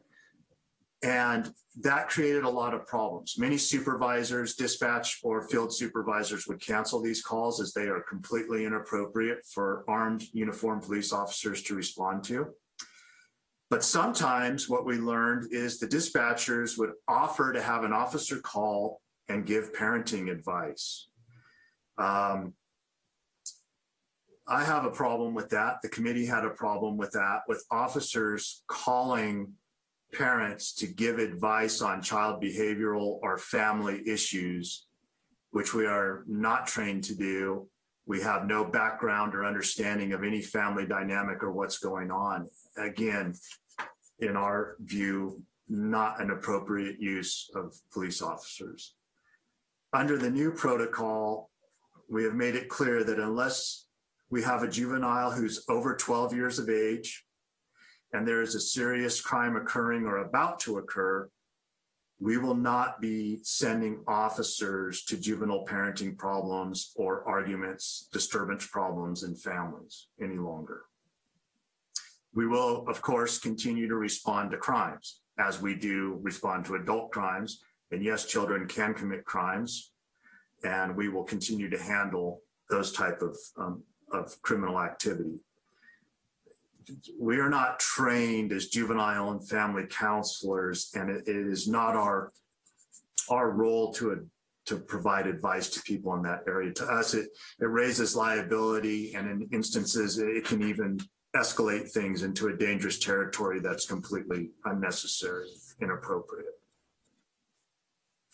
and that created a lot of problems. Many supervisors, dispatch or field supervisors would cancel these calls as they are completely inappropriate for armed uniformed police officers to respond to. But sometimes what we learned is the dispatchers would offer to have an officer call and give parenting advice. Um, I have a problem with that. The committee had a problem with that, with officers calling parents to give advice on child behavioral or family issues, which we are not trained to do. We have no background or understanding of any family dynamic or what's going on. Again, in our view, not an appropriate use of police officers. Under the new protocol, we have made it clear that unless we have a juvenile who's over 12 years of age and there is a serious crime occurring or about to occur, we will not be sending officers to juvenile parenting problems or arguments, disturbance problems in families any longer. We will, of course, continue to respond to crimes as we do respond to adult crimes. And yes, children can commit crimes, and we will continue to handle those type of, um, of criminal activity we are not trained as juvenile and family counselors, and it, it is not our our role to a, to provide advice to people in that area. To us, it it raises liability, and in instances, it can even escalate things into a dangerous territory that's completely unnecessary, inappropriate.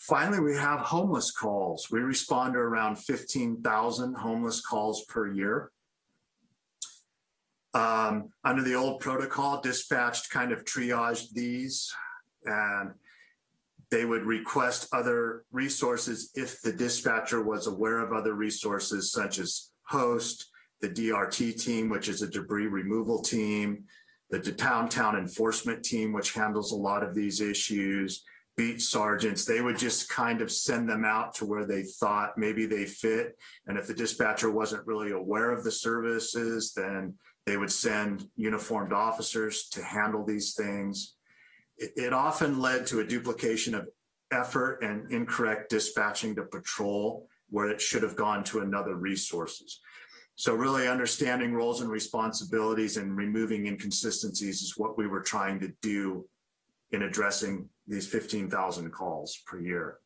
Finally, we have homeless calls. We respond to around 15,000 homeless calls per year. Um, under the old protocol, dispatched kind of triaged these and they would request other resources if the dispatcher was aware of other resources such as host, the DRT team, which is a debris removal team, the downtown enforcement team, which handles a lot of these issues, beat sergeants, they would just kind of send them out to where they thought maybe they fit. And if the dispatcher wasn't really aware of the services, then they would send uniformed officers to handle these things. It, it often led to a duplication of effort and incorrect dispatching to patrol where it should have gone to another resources. So really understanding roles and responsibilities and removing inconsistencies is what we were trying to do in addressing these 15,000 calls per year.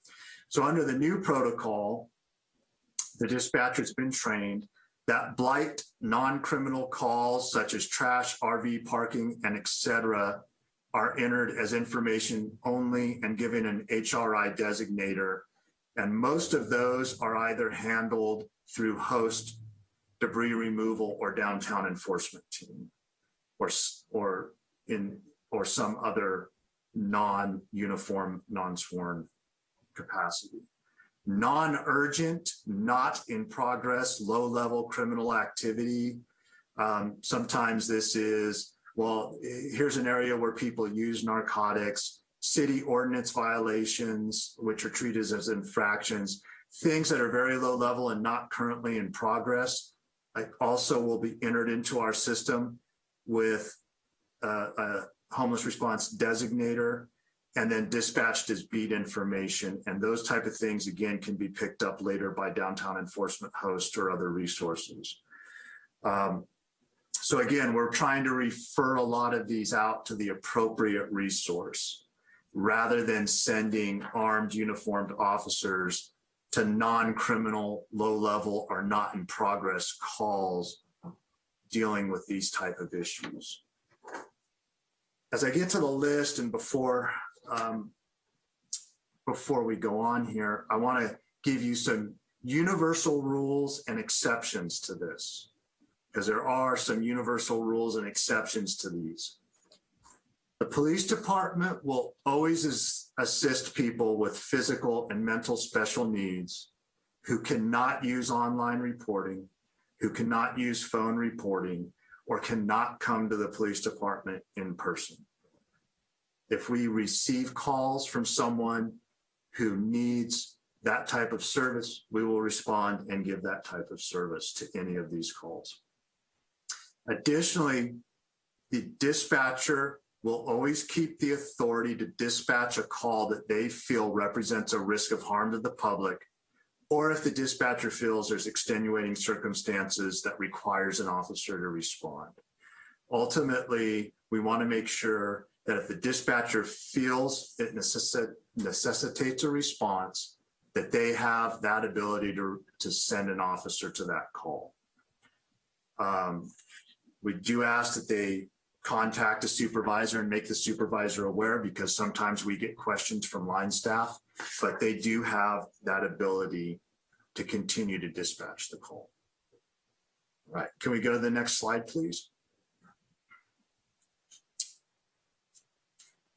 So under the new protocol, the dispatcher's been trained that blight non-criminal calls such as trash, RV parking, and etc. are entered as information only and given an HRI designator. And most of those are either handled through host debris removal or downtown enforcement team or, or in or some other non-uniform, non-sworn capacity non-urgent, not in progress, low-level criminal activity. Um, sometimes this is, well, here's an area where people use narcotics, city ordinance violations, which are treated as infractions, things that are very low level and not currently in progress, I also will be entered into our system with uh, a homeless response designator and then dispatched as beat information. And those type of things, again, can be picked up later by downtown enforcement host or other resources. Um, so again, we're trying to refer a lot of these out to the appropriate resource rather than sending armed uniformed officers to non-criminal, low level or not in progress calls dealing with these type of issues. As I get to the list and before, um, before we go on here, I want to give you some universal rules and exceptions to this because there are some universal rules and exceptions to these. The police department will always as- assist people with physical and mental special needs who cannot use online reporting, who cannot use phone reporting, or cannot come to the police department in person. If we receive calls from someone who needs that type of service, we will respond and give that type of service to any of these calls. Additionally, the dispatcher will always keep the authority to dispatch a call that they feel represents a risk of harm to the public, or if the dispatcher feels there's extenuating circumstances that requires an officer to respond. Ultimately, we want to make sure that if the dispatcher feels it necessi- necessitates a response, that they have that ability to, to send an officer to that call. Um, we do ask that they contact a supervisor and make the supervisor aware because sometimes we get questions from line staff, but they do have that ability to continue to dispatch the call. All right, can we go to the next slide, please?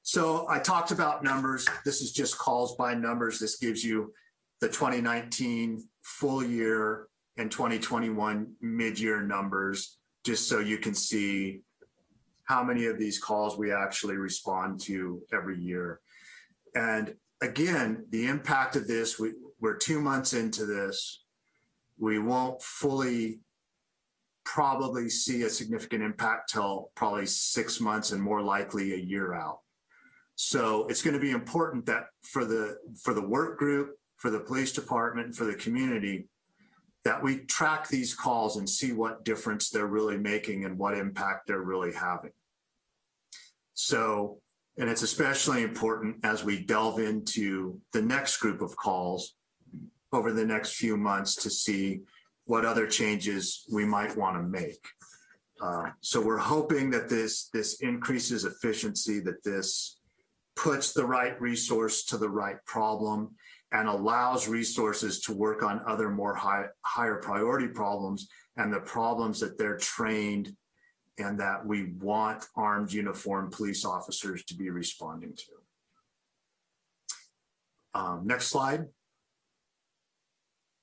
So I talked about numbers. This is just calls by numbers. This gives you the 2019 full year and 2021 mid-year numbers, just so you can see how many of these calls we actually respond to every year. And again, the impact of this, we, we're two months into this. We won't fully probably see a significant impact till probably six months and more likely a year out. So it's going to be important that for the for the work group, for the police department, for the community, that we track these calls and see what difference they're really making and what impact they're really having. So, and it's especially important as we delve into the next group of calls over the next few months to see what other changes we might want to make. Uh, so we're hoping that this this increases efficiency, that this puts the right resource to the right problem and allows resources to work on other more high, higher priority problems and the problems that they're trained and that we want armed uniformed police officers to be responding to. Um, next slide.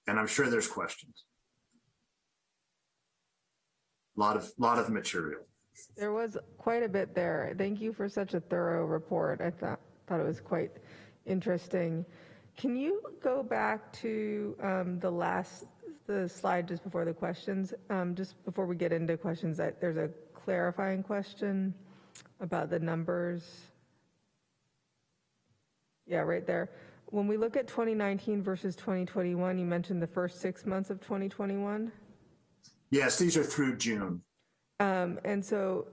And I'm sure there's questions. A lot of, lot of material. There was quite a bit there. Thank you for such a thorough report. I thought, thought it was quite interesting. Can you go back to um, the last, the slide just before the questions? Um, just before we get into questions, I, there's a clarifying question about the numbers. Yeah, right there. When we look at 2019 versus 2021, you mentioned the first six months of 2021. Yes, these are through June. Um, and so,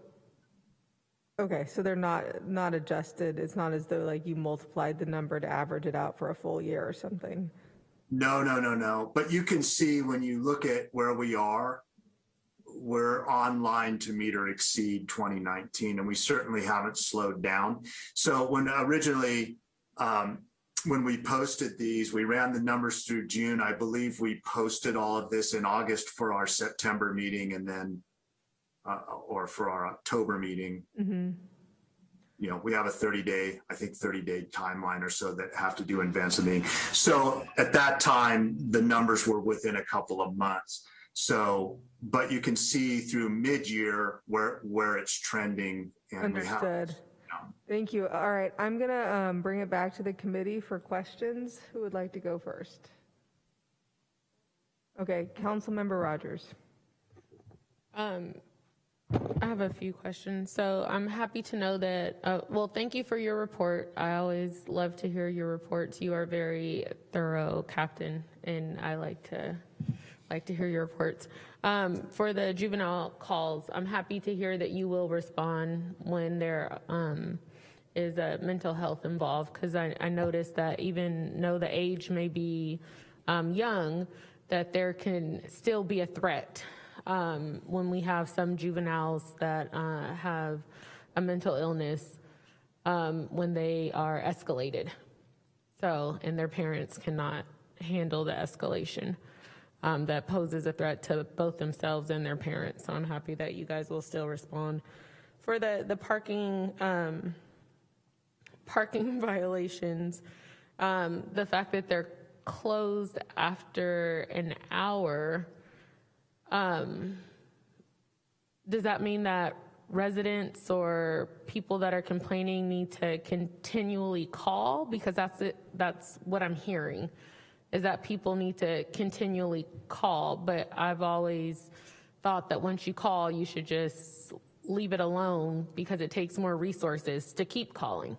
okay, so they're not, not adjusted. It's not as though like you multiplied the number to average it out for a full year or something. No, no, no, no. But you can see when you look at where we are, we're on line to meet or exceed 2019, and we certainly haven't slowed down. So when originally, um, when we posted these, we ran the numbers through June. I believe we posted all of this in August for our September meeting and then, uh, or for our October meeting. Mm-hmm. You know, we have a 30 day, I think 30 day timeline or so that have to do in advance of meeting. So at that time, the numbers were within a couple of months. So, but you can see through mid-year where, where it's trending. And we have, Understood. Thank you. All right, I'm going to um, bring it back to the committee for questions. Who would like to go first? Okay, Council member Rogers. Um, I have a few questions. So I'm happy to know that, uh, well, thank you for your report. I always love to hear your reports. You are very thorough, Captain, and I like to like to hear your reports. Um, for the juvenile calls, I'm happy to hear that you will respond when there um, is a mental health involved, because I, I noticed that even though the age may be um, young, that there can still be a threat um, when we have some juveniles that uh, have a mental illness um, when they are escalated. So, and their parents cannot handle the escalation. Um, that poses a threat to both themselves and their parents. So I'm happy that you guys will still respond. For the, the parking, um, parking violations, um, the fact that they're closed after an hour, um, does that mean that residents or people that are complaining need to continually call? Because that's it, that's what I'm hearing, is that people need to continually call. But I've always thought that once you call, you should just leave it alone because it takes more resources to keep calling.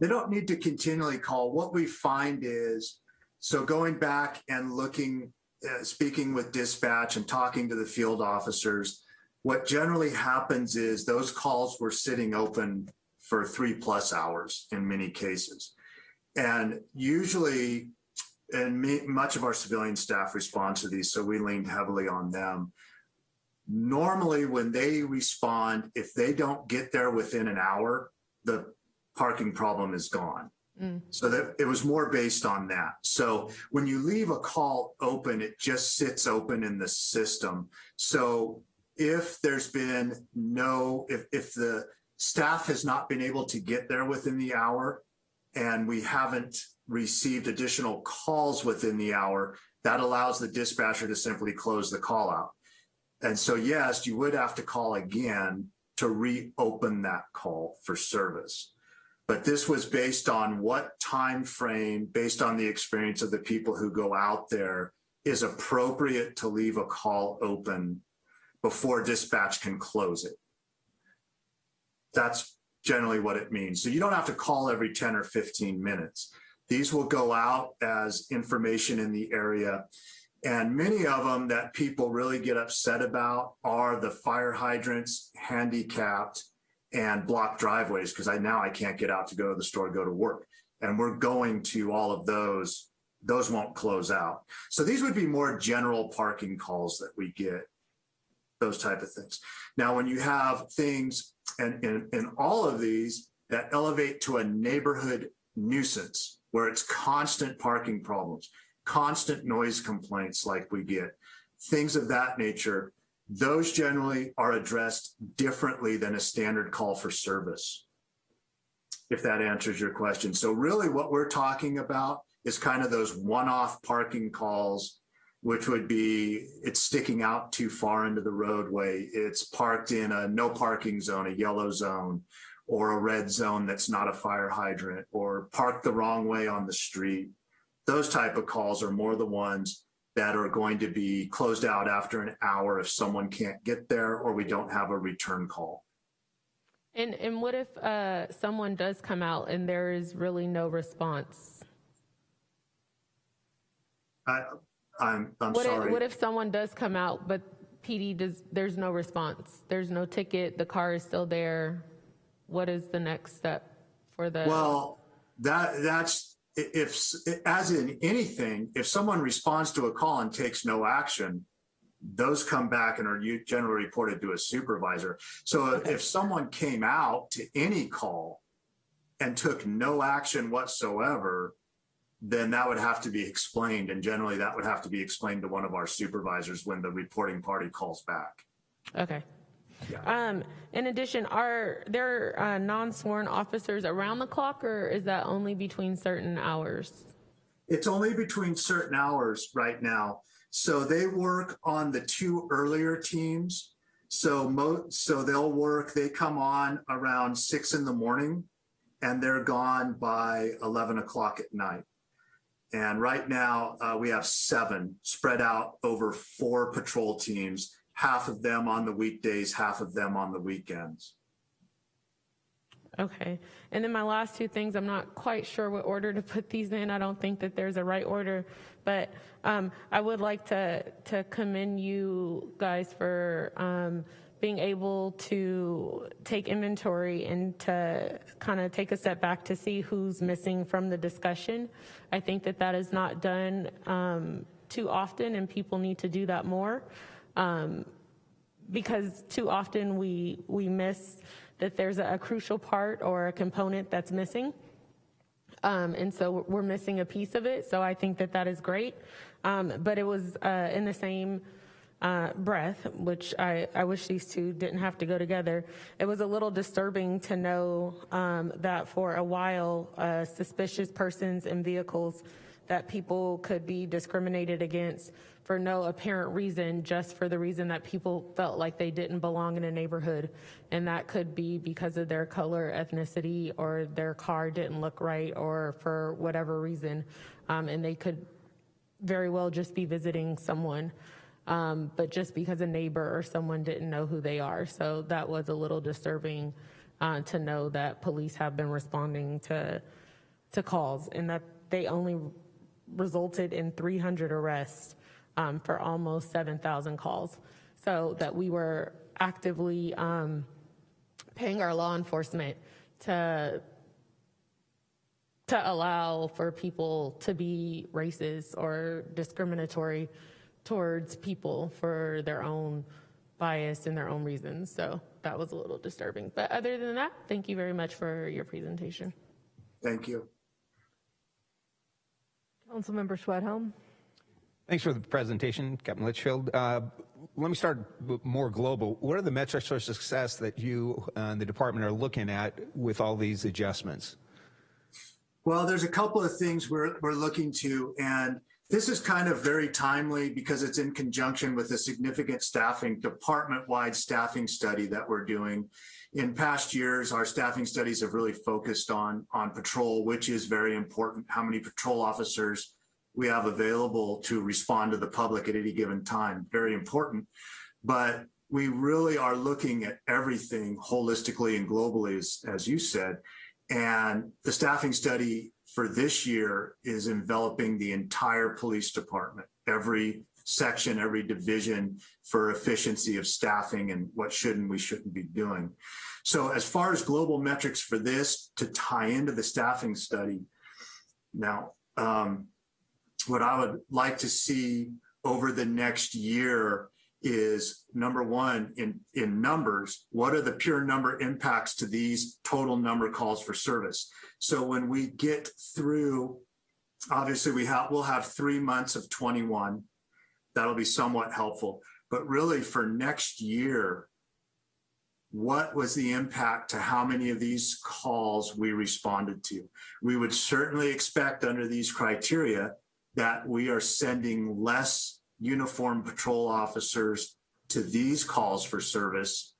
They don't need to continually call. What we find is, so going back and looking, Uh, speaking with dispatch and talking to the field officers, what generally happens is those calls were sitting open for three plus hours in many cases. And usually, and me, much of our civilian staff responds to these, so we leaned heavily on them. Normally, when they respond, if they don't get there within an hour, the parking problem is gone. Mm. So that it was more based on that. So when you leave a call open, it just sits open in the system. So if there's been no, if, if the staff has not been able to get there within the hour and we haven't received additional calls within the hour, that allows the dispatcher to simply close the call out. And so, yes, you would have to call again to reopen that call for service. But this was based on what time frame, based on the experience of the people who go out there, is appropriate to leave a call open before dispatch can close it. That's generally what it means. So you don't have to call every 10 or 15 minutes. These will go out as information in the area. And many of them that people really get upset about are the fire hydrants, handicapped, and block driveways because I now I can't get out to go to the store, go to work. And we're going to all of those. Those won't close out. So these would be more general parking calls that we get, those type of things. Now, when you have things and in, all of these that elevate to a neighborhood nuisance where it's constant parking problems, constant noise complaints like we get, things of that nature, those generally are addressed differently than a standard call for service. If that answers your question. So really what we're talking about is kind of those one-off parking calls, which would be it's sticking out too far into the roadway. It's parked in a no parking zone, a yellow zone, or a red zone that's not a fire hydrant, or parked the wrong way on the street. Those type of calls are more the ones that are going to be closed out after an hour if someone can't get there or we don't have a return call. And, and what if uh, someone does come out and there is really no response? I, I'm, I'm What if, sorry. what if someone does come out, but PD does, there's no response? There's no ticket, the car is still there. What is the next step for the? Well, that, that's, if, as in anything, if someone responds to a call and takes no action, those come back and are generally reported to a supervisor. So if someone came out to any call and took no action whatsoever, then that would have to be explained. And generally that would have to be explained to one of our supervisors when the reporting party calls back. Okay. Um, in addition, are there uh, non-sworn officers around the clock or is that only between certain hours? It's only between certain hours right now. So they work on the two earlier teams. So mo, so they'll work, they come on around six in the morning and they're gone by 11 o'clock at night. And right now, uh, we have seven spread out over four patrol teams, half of them on the weekdays, half of them on the weekends. Okay. And then my last two things, I'm not quite sure what order to put these in. I don't think that there's a right order, but um, I would like to to commend you guys for um, being able to take inventory and to kind of take a step back to see who's missing from the discussion. I think that that is not done um, too often, and people need to do that more. Um, because too often we, we miss that there's a, a crucial part or a component that's missing. Um, and so we're missing a piece of it. So I think that that is great. Um, but it was uh, in the same uh, breath, which I, I wish these two didn't have to go together. It was a little disturbing to know um, that for a while, uh, suspicious persons and vehicles that people could be discriminated against for no apparent reason, just for the reason that people felt like they didn't belong in a neighborhood. And that could be because of their color, ethnicity, or their car didn't look right, or for whatever reason. Um, and they could very well just be visiting someone, um, but just because a neighbor or someone didn't know who they are. So that was a little disturbing uh, to know that police have been responding to to calls and that they only resulted in 300 arrests um, for almost 7,000 calls. So that we were actively um, paying our law enforcement to to allow for people to be racist or discriminatory towards people for their own bias and their own reasons. So that was a little disturbing. But other than that, thank you very much for your presentation. Thank you. Councilmember Schwedhelm. Thanks for the presentation, Captain Litchfield. Uh, let me start more global. What are the metrics for success that you and the department are looking at with all these adjustments? Well, there's a couple of things we're, we're looking to, and this is kind of very timely because it's in conjunction with a significant staffing, department-wide staffing study that we're doing. In past years, our staffing studies have really focused on, on patrol, which is very important, how many patrol officers we have available to respond to the public at any given time, very important. But we really are looking at everything holistically and globally, as, as you said. And the staffing study for this year is enveloping the entire police department, every section, every division for efficiency of staffing and what should and we shouldn't be doing. So as far as global metrics for this to tie into the staffing study, now, um, what I would like to see over the next year is number one in in numbers what are the pure number impacts to these total number calls for service? So when we get through obviously we have we'll have three months of 21 that'll be somewhat helpful. But really for next year what was the impact to how many of these calls we responded to? We would certainly expect under these criteria that we are sending less uniformed patrol officers to these calls for service.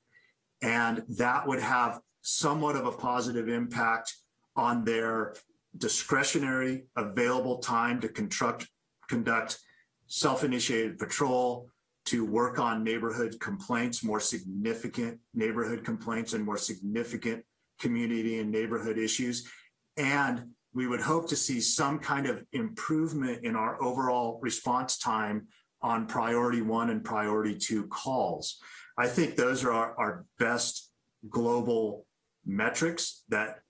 And that would have somewhat of a positive impact on their discretionary available time to conduct, conduct self-initiated patrol, to work on neighborhood complaints, more significant neighborhood complaints and more significant community and neighborhood issues. And we would hope to see some kind of improvement in our overall response time on priority one and priority two calls. I think those are our, our best global metrics that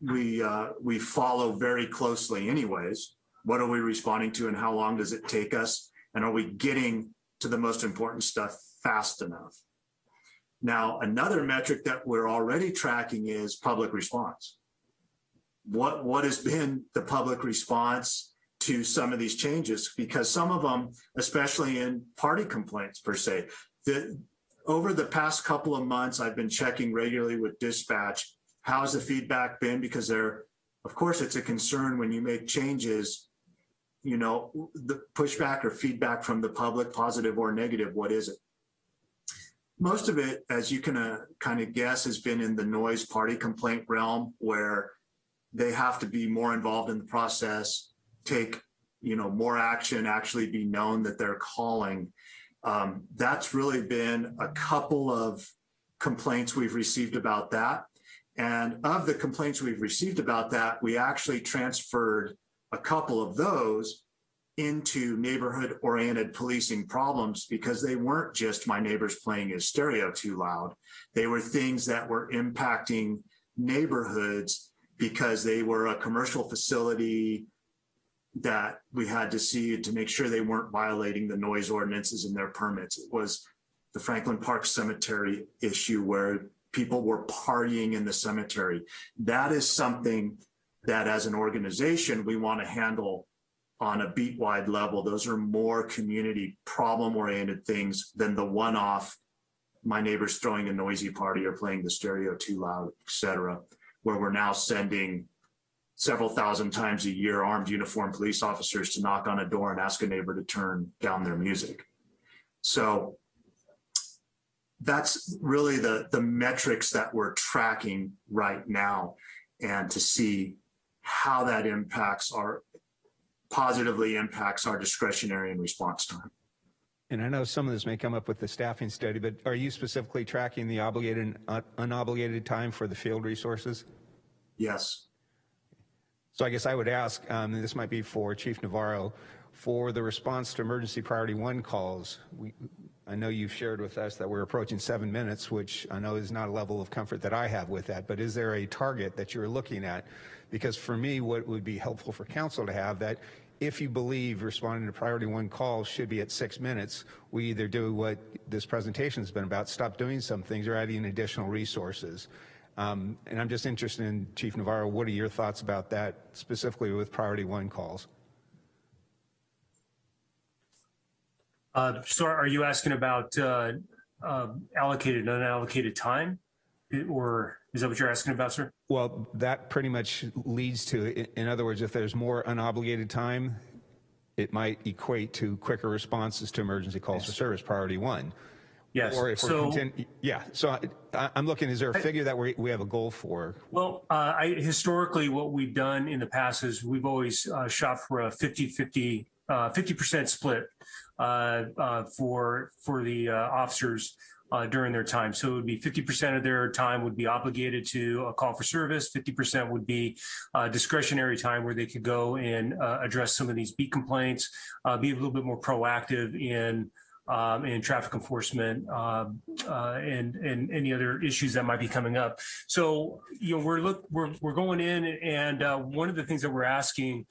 we uh, we follow very closely anyways. What are we responding to and how long does it take us? And are we getting to the most important stuff fast enough? Now, another metric that we're already tracking is public response. What, what has been the public response to some of these changes because some of them, especially in party complaints per se, that over the past couple of months, I've been checking regularly with dispatch. How's the feedback been? Because there, of course, it's a concern when you make changes, you know, the pushback or feedback from the public, positive or negative, what is it? Most of it, as you can uh, kind of guess, has been in the noise party complaint realm where they have to be more involved in the process take you know more action actually be known that they're calling. Um, that's really been a couple of complaints we've received about that. And of the complaints we've received about that we actually transferred a couple of those into neighborhood oriented policing problems because they weren't just my neighbors playing his stereo too loud. They were things that were impacting neighborhoods because they were a commercial facility that we had to see to make sure they weren't violating the noise ordinances and their permits. It was the Franklin Park Cemetery issue where people were partying in the cemetery. That is something that as an organization, we want to handle on a beat wide level. Those are more community problem oriented things than the one off my neighbor's throwing a noisy party or playing the stereo too loud, et cetera, where we're now sending several thousand times a year armed uniformed police officers to knock on a door and ask a neighbor to turn down their music. So that's really the, the metrics that we're tracking right now and to see how that impacts our positively impacts our discretionary and response time. And I know some of this may come up with the staffing study, but are you specifically tracking the obligated and unobligated time for the field resources? Yes. So I guess I would ask, um, and this might be for Chief Navarro, for the response to emergency priority one calls, we, I know you've shared with us that we're approaching seven minutes, which I know is not a level of comfort that I have with that, but is there a target that you're looking at? Because for me, what would be helpful for council to have that if you believe responding to priority one calls should be at six minutes, we either do what this presentation has been about, stop doing some things or adding additional resources. Um, and I'm just interested in, Chief Navarro, what are your thoughts about that specifically with priority one calls? Uh, so are you asking about uh, uh, allocated, unallocated time? Or is that what you're asking about, sir? Well, that pretty much leads to, in other words, if there's more unobligated time, it might equate to quicker responses to emergency calls for service, priority one. Yes. Or if we're So- yeah, so I- I'm looking, is there a figure that we, we have a goal for? Well, uh, I, historically, what we've done in the past is we've always uh, shot for a 50 50 uh, 50% split uh, uh, for for the uh, officers uh, during their time. So it would be 50% of their time would be obligated to a call for service. 50% would be uh, discretionary time where they could go and uh, address some of these beat complaints, uh, be a little bit more proactive in um, in traffic enforcement um, uh, and and any other issues that might be coming up. So you know we're look we're we're going in and uh, one of the things that we're asking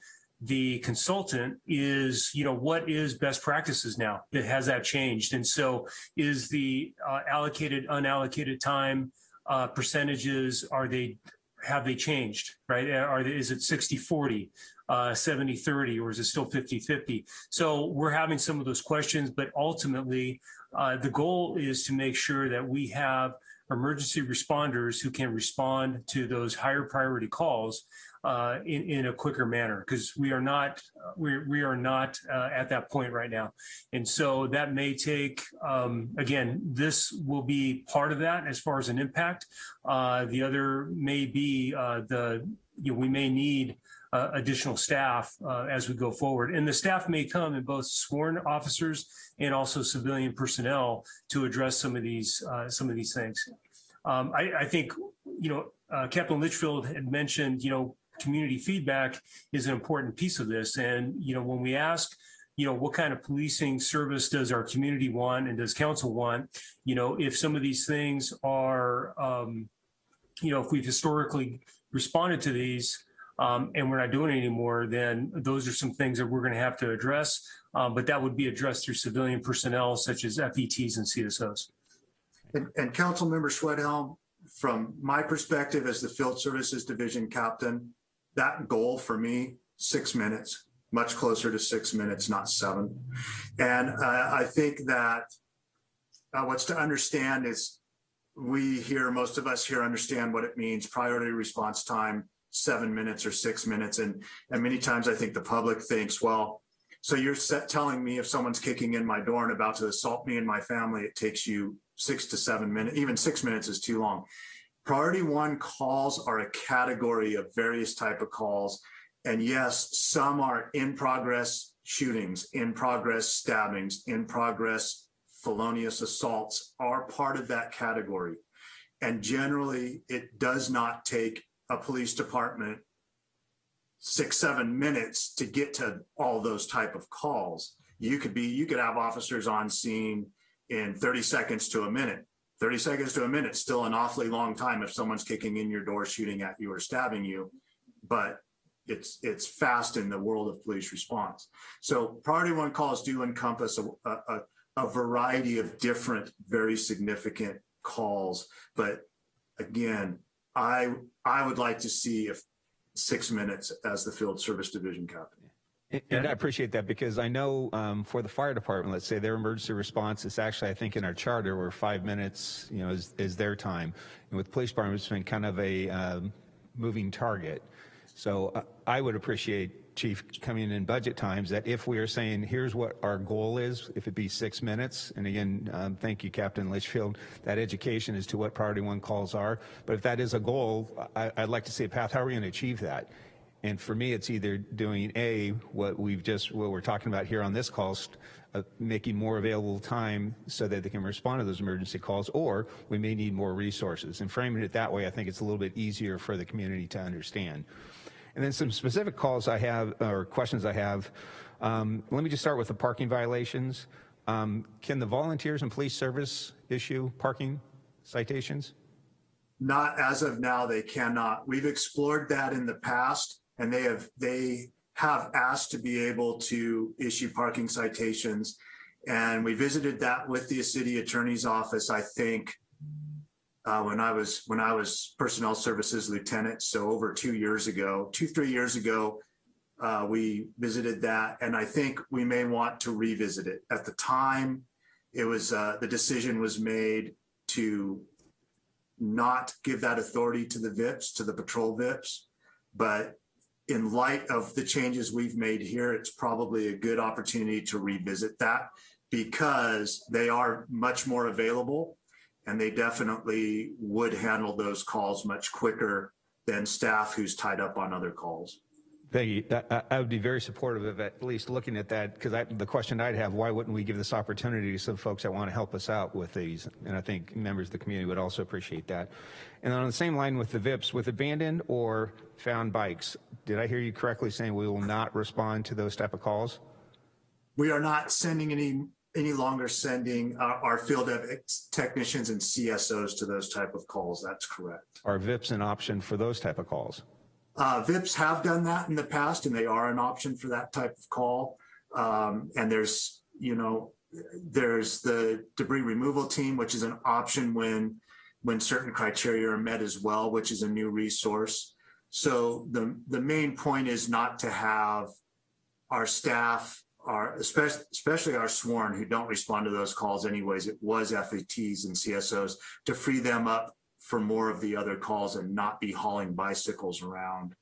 the consultant is you know what is best practices now has that changed? And so is the uh, allocated unallocated time uh, percentages are they have they changed right? Are they, is it 60 40 uh, 70 30 or is it still 50 50 so we're having some of those questions but ultimately uh, the goal is to make sure that we have emergency responders who can respond to those higher priority calls uh, in, in a quicker manner because we are not we, we are not uh, at that point right now. And so that may take um, again this will be part of that as far as an impact. Uh, the other may be uh, the you know, we may need uh, additional staff uh, as we go forward. And the staff may come in both sworn officers and also civilian personnel to address some of these some of these things. Um, I, I think you know uh, Captain Litchfield had mentioned you know community feedback is an important piece of this. And, you know, when we ask, you know, what kind of policing service does our community want and does council want? You know, if some of these things are, um, you know, if we've historically responded to these um, and we're not doing it anymore, then those are some things that we're going to have to address. Um, but that would be addressed through civilian personnel such as FETs and CSOs. And, and Council Member Schwedhelm, from my perspective as the Field Services Division Captain, that goal for me, six minutes, much closer to six minutes, not seven. And uh, I think that uh, what's to understand is we here, most of us here understand what it means, priority response time, seven minutes or six minutes. And, and many times I think the public thinks, well, so you're telling me if someone's kicking in my door and about to assault me and my family, it takes you six to seven minutes, even six minutes is too long. Priority one calls are a category of various type of calls. And yes, some are in progress shootings, in progress stabbings, in progress felonious assaults are part of that category. And generally, it does not take a police department six, seven minutes to get to all those type of calls. You could be, you could have officers on scene in 30 seconds to a minute. 30 seconds to a minute, still an awfully long time if someone's kicking in your door, shooting at you or stabbing you, but it's it's fast in the world of police response. So priority one calls do encompass a, a, a variety of different, very significant calls. But again, I, I would like to see if six minutes as the field service division captain. And- I appreciate that because I know um, for the fire department, let's say their emergency response is actually, I think in our charter, where five minutes, you know, is, is their time. And with police department, it's been kind of a um, moving target. So uh, I would appreciate, Chief, coming in budget times, that if we are saying, here's what our goal is, if it be six minutes, and again, um, thank you, Captain Litchfield, that education as to what priority one calls are. But if that is a goal, I, I'd like to see a path, how are we going to achieve that? And for me, it's either doing A, what we've just, what we're talking about here on this call, uh, making more available time so that they can respond to those emergency calls, or we may need more resources. And framing it that way, I think it's a little bit easier for the community to understand. And then some specific calls I have, or questions I have. Um, let me just start with the parking violations. Um, can the volunteers and police service issue parking citations? Not as of now, they cannot. We've explored that in the past and they have, they have asked to be able to issue parking citations. And we visited that with the city attorney's office, I think, uh, when I was, when I was personnel services lieutenant. So over two years ago, two, three years ago, uh, we visited that. And I think we may want to revisit it. At the time, it was, uh, the decision was made to not give that authority to the VIPs, to the patrol VIPs. But in light of the changes we've made here, it's probably a good opportunity to revisit that because they are much more available and they definitely would handle those calls much quicker than staff who's tied up on other calls. Thank you. I- I, would be very supportive of at least looking at that because the question I'd have, why wouldn't we give this opportunity to some folks that want to help us out with these? And I think members of the community would also appreciate that. And on the same line with the VIPs, with abandoned or found bikes, did I hear you correctly saying we will not respond to those type of calls? We are not sending any, any longer sending our, our field of technicians and CSOs to those type of calls. That's correct. Are VIPs an option for those type of calls? Uh, VIPs have done that in the past and they are an option for that type of call. Um, and there's, you know, there's the debris removal team, which is an option when, when certain criteria are met as well, which is a new resource. So the, the main point is not to have our staff, our, especially, especially our sworn who don't respond to those calls anyways, it was FETs and CSOs to free them up for more of the other calls and not be hauling bicycles around.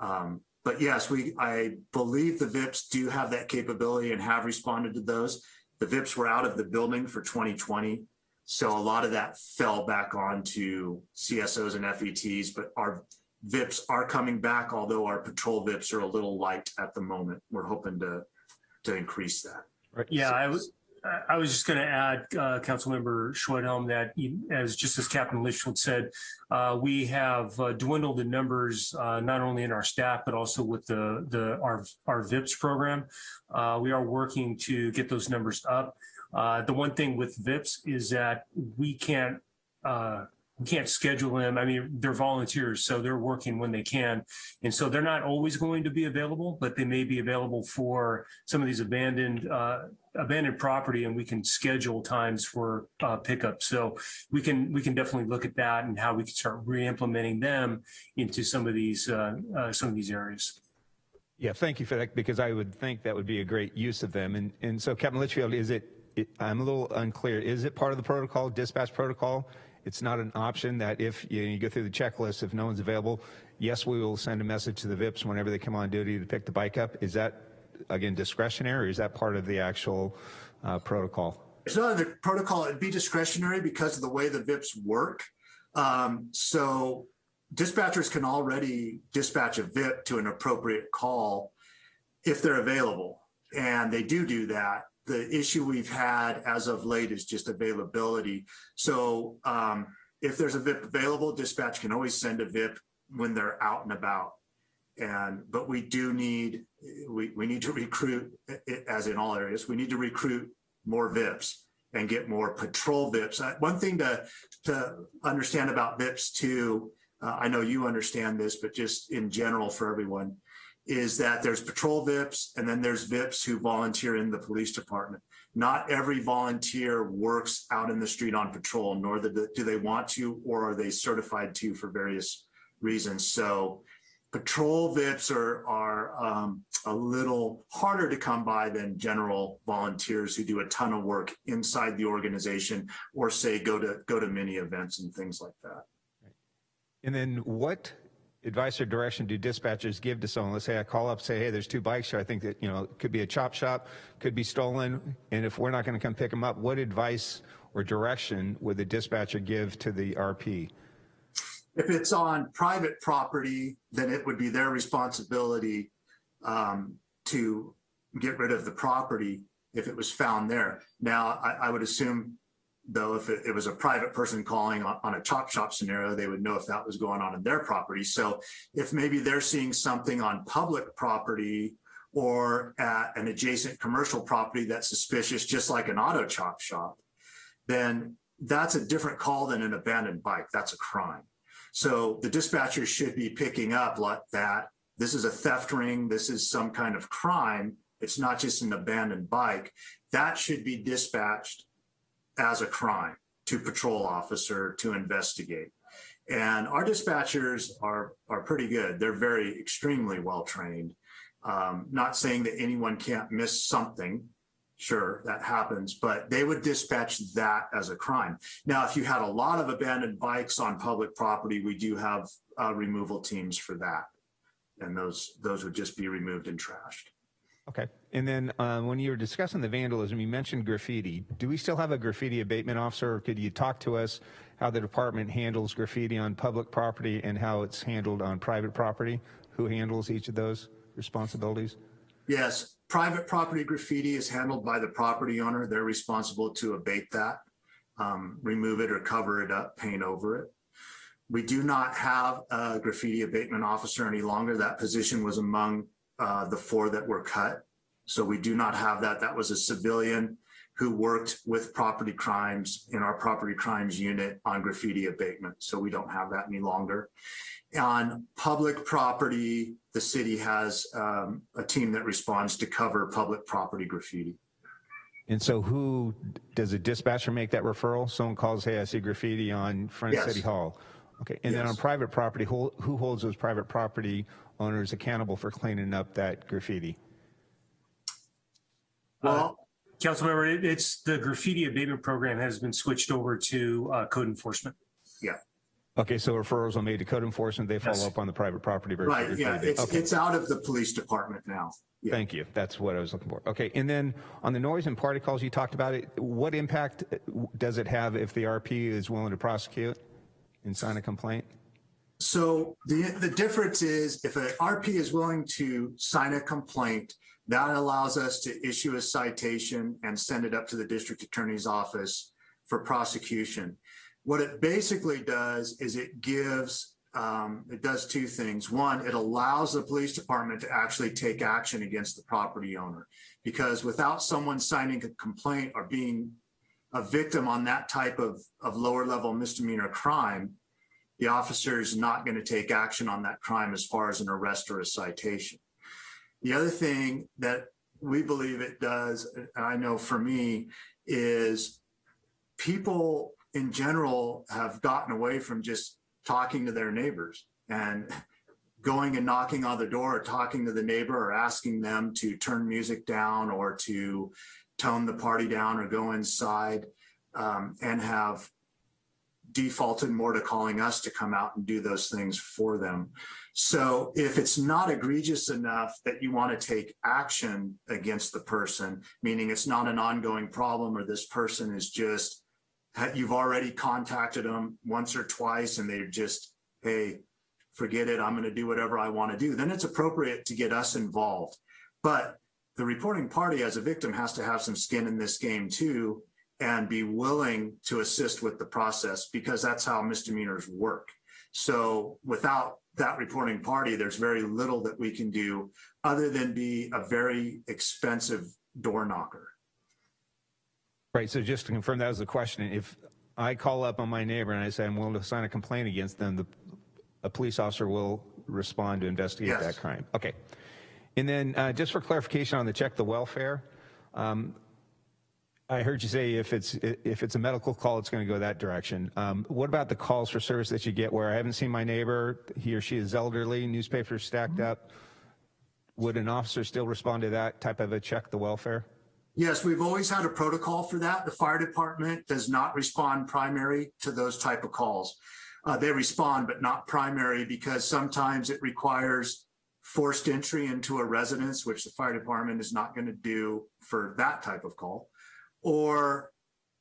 Um, but yes, we I believe the VIPs do have that capability and have responded to those. The VIPs were out of the building for 2020. So a lot of that fell back onto CSOs and FETs, but our VIPs are coming back, although our patrol VIPs are a little light at the moment. We're hoping to, to increase that. Right. Yeah, I was, I was just going to add, uh, Councilmember Schwedhelm, that as just as Captain Litchfield said, uh, we have uh, dwindled the numbers uh, not only in our staff but also with the the our our VIPS program. Uh, we are working to get those numbers up. Uh, the one thing with VIPS is that we can't we can't schedule them. I mean, they're volunteers, so they're working when they can. And so they're not always going to be available, but they may be available for some of these abandoned uh, abandoned property and we can schedule times for uh, pickup. So we can we can definitely look at that and how we can start re-implementing them into some of these uh, uh, some of these areas. Yeah, thank you for that because I would think that would be a great use of them. And and so Captain Litchfield, is it, it I'm a little unclear. Is it part of the protocol, dispatch protocol? It's not an option that if you, you go through the checklist, if no one's available, yes, we will send a message to the VIPs whenever they come on duty to pick the bike up. Is that again discretionary or is that part of the actual uh, protocol? It's not in the protocol. It'd be discretionary because of the way the VIPs work. Um, so dispatchers can already dispatch a VIP to an appropriate call if they're available. And they do do that the issue we've had as of late is just availability. So um, if there's a VIP available, dispatch can always send a VIP when they're out and about. And but we do need we we need to recruit as in all areas. We need to recruit more VIPs and get more patrol VIPs. Uh, one thing to to understand about VIPs too, uh, I know you understand this, but just in general for everyone, is that there's patrol VIPs and then there's VIPs who volunteer in the police department. Not every volunteer works out in the street on patrol, nor do they want to, or are they certified to for various reasons. So patrol VIPs are, are um, a little harder to come by than general volunteers who do a ton of work inside the organization or say go to go to many events and things like that. And then what advice or direction do dispatchers give to someone? Let's say I call up, say, hey, there's two bikes here. I think that, you know, it could be a chop shop, could be stolen. And if we're not going to come pick them up, what advice or direction would the dispatcher give to the RP? If it's on private property, then it would be their responsibility um, to get rid of the property if it was found there. Now, I, I would assume, though, if it, it was a private person calling on, on a chop shop scenario, they would know if that was going on in their property. So if maybe they're seeing something on public property or at an adjacent commercial property that's suspicious, just like an auto chop shop, then that's a different call than an abandoned bike. That's a crime. So the dispatcher should be picking up like that. This is a theft ring. This is some kind of crime. It's not just an abandoned bike. That should be dispatched as a crime to patrol officer to investigate. And our dispatchers are, are pretty good. They're very extremely well trained. Um, not saying that anyone can't miss something. Sure, that happens, but they would dispatch that as a crime. Now, if you had a lot of abandoned bikes on public property, we do have uh, removal teams for that. And those, those would just be removed and trashed. Okay. And then uh, when you were discussing the vandalism, you mentioned graffiti. Do we still have a graffiti abatement officer? Or could you talk to us how the department handles graffiti on public property and how it's handled on private property? Who handles each of those responsibilities? Yes, private property graffiti is handled by the property owner. They're responsible to abate that, um, remove it or cover it up, paint over it. We do not have a graffiti abatement officer any longer. That position was among uh, the four that were cut. So we do not have that. That was a civilian who worked with property crimes in our property crimes unit on graffiti abatement. So we don't have that any longer. On public property, the city has um, a team that responds to cover public property graffiti. And so who, does a dispatcher make that referral? Someone calls, hey, I see graffiti on front of Yes. City Hall. Okay, and then on private property, who, who holds those private property owners accountable for cleaning up that graffiti? Well, Councilmember, it- it's the graffiti abatement program has been switched over to uh, code enforcement. yeah, Okay, so referrals are made to code enforcement, they follow Yes. up on the private property versus right. Yeah, it's, Okay. it's out of the police department now. Yeah. Thank you. That's what I was looking for. Okay, and then on the noise and party calls, you talked about it. What impact does it have if the RP is willing to prosecute and sign a complaint? So the, the difference is if an RP is willing to sign a complaint, that allows us to issue a citation and send it up to the district attorney's office for prosecution. What it basically does is it gives, um, it does two things. One, it allows the police department to actually take action against the property owner. Because without someone signing a complaint or being a victim on that type of, of lower level misdemeanor crime, the officer is not going to take action on that crime as far as an arrest or a citation. The other thing that we believe it does, and I know for me, is people in general have gotten away from just talking to their neighbors and going and knocking on the door or talking to the neighbor or asking them to turn music down or to tone the party down or go inside um, and have defaulted more to calling us to come out and do those things for them. So if it's not egregious enough that you want to take action against the person, meaning it's not an ongoing problem or this person is just, you've already contacted them once or twice and they're just, hey, forget it, I'm going to do whatever I want to do, then it's appropriate to get us involved. But the reporting party as a victim has to have some skin in this game too and be willing to assist with the process because that's how misdemeanors work. So without that reporting party, there's very little that we can do other than be a very expensive door knocker. Right, so just to confirm, that was the question. If I call up on my neighbor and I say I'm willing to sign a complaint against them, the, a police officer will respond to investigate Yes. that crime. Okay. And then uh, just for clarification on the check the welfare, um, I heard you say if it's if it's a medical call, it's going to go that direction. Um, what about the calls for service that you get where I haven't seen my neighbor, he or she is elderly, newspapers stacked up? Would an officer still respond to that type of a check the welfare? Yes, we've always had a protocol for that. The fire department does not respond primary to those type of calls. Uh, they respond, but not primary because sometimes it requires forced entry into a residence, which the fire department is not going to do for that type of call. Or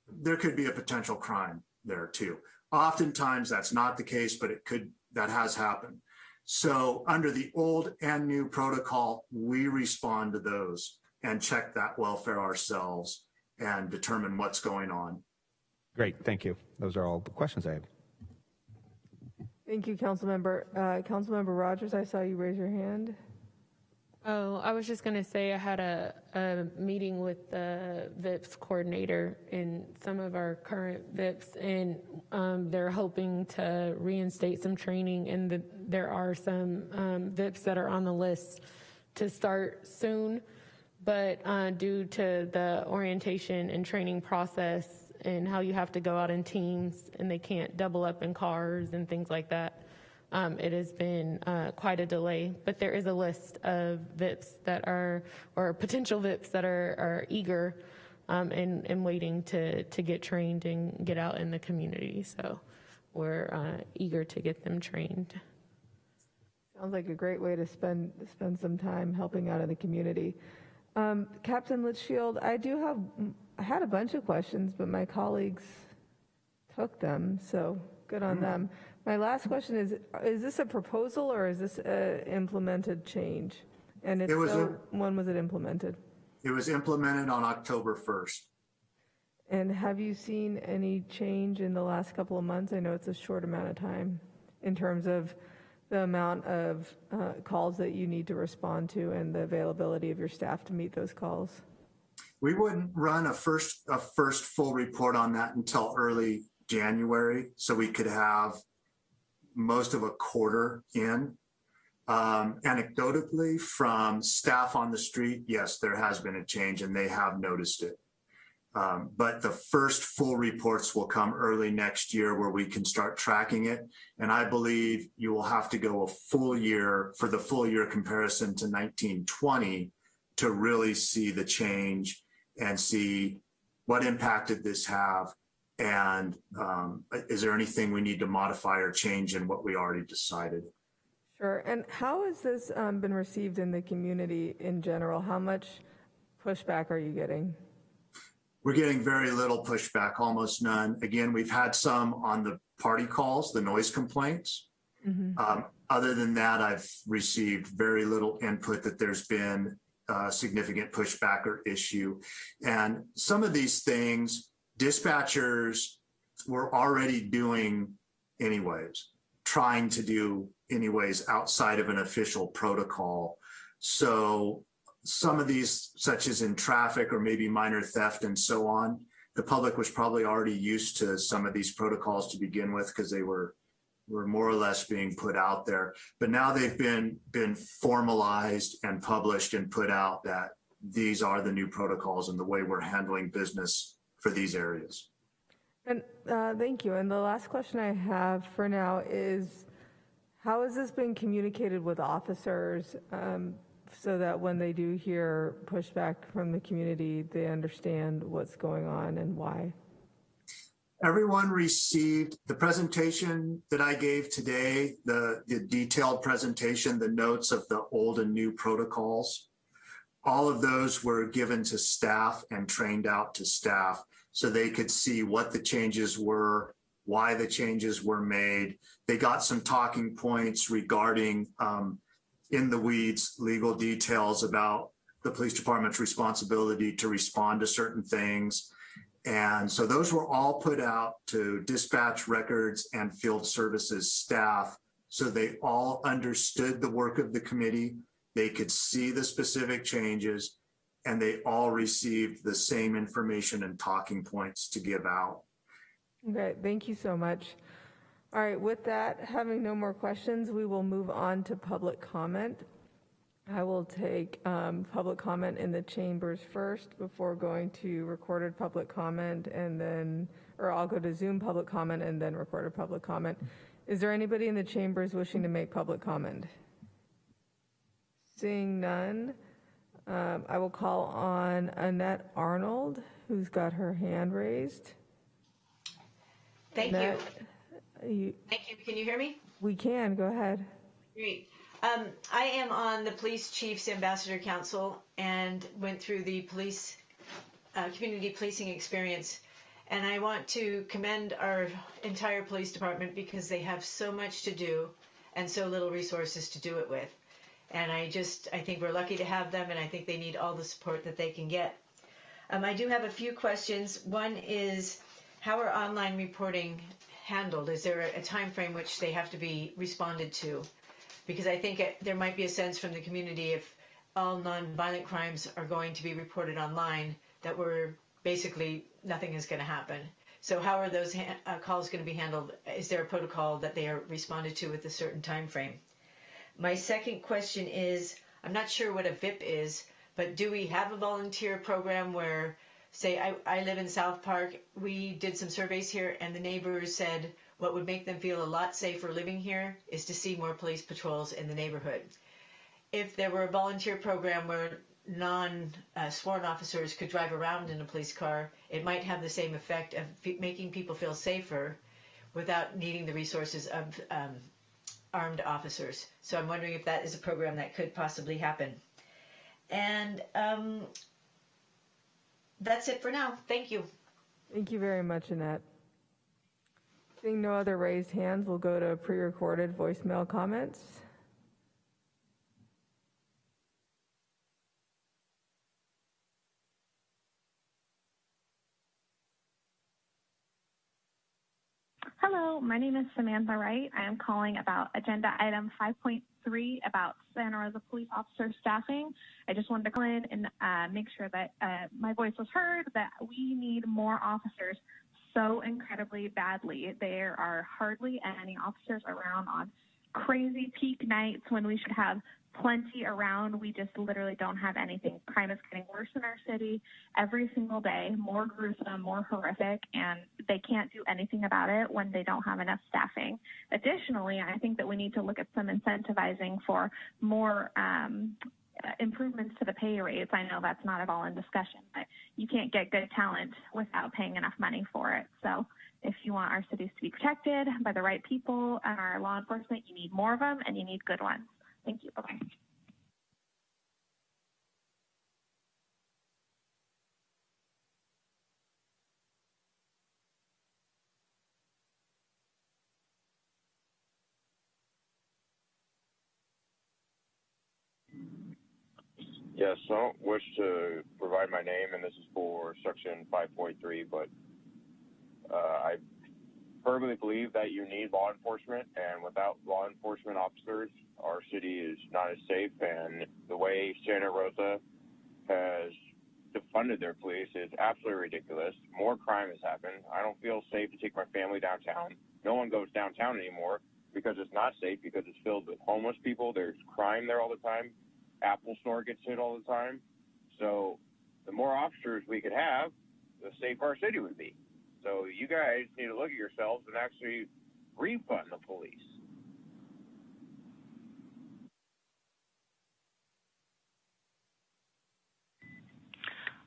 there could be a potential crime there too. Oftentimes that's not the case, but it could, that has happened. So under the old and new protocol, we respond to those and check that welfare ourselves and determine what's going on. Great, thank you. Those are all the questions I have. Thank you, Councilmember. Uh, Councilmember Rogers, I saw you raise your hand. Oh, I was just going to say I had a, a meeting with the VIPS coordinator and some of our current VIPS, and um, they're hoping to reinstate some training. And the, there are some um, VIPS that are on the list to start soon, but uh, due to the orientation and training process and how you have to go out in teams and they can't double up in cars and things like that. Um, it has been uh, quite a delay, but there is a list of VIPs that are, or potential VIPs that are, are eager um, and, and waiting to, to get trained and get out in the community. So we're uh, eager to get them trained. Sounds like a great way to spend spend some time helping out in the community. Um, Captain Litchfield, I do have, I had a bunch of questions, but my colleagues took them, so good on them. My last question is, is this a proposal or is this a implemented change? And if It was so, when was it implemented? It was implemented on October 1st. And have you seen any change in the last couple of months? I know it's a short amount of time in terms of the amount of uh, calls that you need to respond to and the availability of your staff to meet those calls. We wouldn't run a first, a first full report on that until early January, so we could have most of a quarter in. Um, anecdotally, from staff on the street, yes, there has been a change and they have noticed it. Um, but the first full reports will come early next year where we can start tracking it. And I believe you will have to go a full year for the full year comparison to 1920 to really see the change and see what impact did this have and um, is there anything we need to modify or change in what we already decided? Sure. And how has this um, been received in the community in general? How much pushback are you getting? We're getting very little pushback, almost none. Again, we've had some on the party calls, the noise complaints. Mm-hmm. Um, other than that, I've received very little input that there's been uh, significant pushback or issue. And some of these things, dispatchers were already doing anyways, trying to do anyways outside of an official protocol. So some of these, such as in traffic or maybe minor theft and so on, the public was probably already used to some of these protocols to begin with because they were were more or less being put out there. But now they've been been formalized and published and put out that these are the new protocols and the way we're handling business for these areas. And uh, thank you. And the last question I have for now is, how has this been communicated with officers um, so that when they do hear pushback from the community, they understand what's going on and why? Everyone received the presentation that I gave today, the, the detailed presentation, the notes of the old and new protocols. All of those were given to staff and trained out to staff so they could see what the changes were, why the changes were made. They got some talking points regarding um, in the weeds legal details about the police department's responsibility to respond to certain things. And so those were all put out to dispatch records and field services staff so they all understood the work of the committee. They could see the specific changes and they all received the same information and talking points to give out. Okay, thank you so much. All right, with that, having no more questions, we will move on to public comment. I will take um, public comment in the chambers first before going to recorded public comment and then, or I'll go to Zoom public comment and then recorded public comment. Is there anybody in the chambers wishing to make public comment? Seeing none, um, I will call on Annette Arnold, who's got her hand raised. Thank you. Annette, you. Thank you. Can you hear me? We can, go ahead. Great. Um, I am on the Police Chiefs Ambassador Council and went through the police uh, community policing experience. And I want to commend our entire police department because they have so much to do and so little resources to do it with. And I just, I think we're lucky to have them, and I think they need all the support that they can get. Um, I do have a few questions. One is, how are online reporting handled? Is there a, time frame which they have to be responded to? Because I think it, there might be a sense from the community if all non-violent crimes are going to be reported online, that we're basically nothing is going to happen. So how are those uh, calls going to be handled? Is there a protocol that they are responded to with a certain time frame? My second question is, I'm not sure what a VIP is, but do we have a volunteer program where, say, I, I live in South Park, we did some surveys here, and the neighbors said what would make them feel a lot safer living here is to see more police patrols in the neighborhood. If there were a volunteer program where non uh, sworn officers could drive around in a police car, it might have the same effect of making people feel safer without needing the resources of um, armed officers. So I'm wondering if that is a program that could possibly happen. And um, that's it for now. Thank you. Thank you very much, Annette. Seeing no other raised hands, we'll go to pre-recorded voicemail comments. Hello, my name is Samantha Wright. I am calling about agenda item 5.3 about Santa Rosa police officer staffing. I just wanted to call in and uh, make sure that uh, my voice was heard, that we need more officers so incredibly badly. There are hardly any officers around on crazy peak nights when we should have plenty around. We just literally don't have anything. Crime is getting worse in our city every single day, more gruesome, more horrific, and they can't do anything about it when they don't have enough staffing. Additionally, I think that we need to look at some incentivizing for more um, improvements to the pay rates. I know that's not at all in discussion, but you can't get good talent without paying enough money for it. So if you want our cities to be protected by the right people and our law enforcement, you need more of them and you need good ones. Thank you. Bye-bye. Yes, I don't wish to provide my name, and this is for section 5.3, but uh, I firmly believe that you need law enforcement, and without law enforcement officers, our city is not as safe. And the way Santa Rosa has defunded their police is absolutely ridiculous. More crime has happened. I don't feel safe to take my family downtown. No one goes downtown anymore because it's not safe because it's filled with homeless people. There's crime there all the time. Apple Store gets hit all the time. So the more officers we could have, the safer our city would be. So you guys need to look at yourselves and actually refund the police.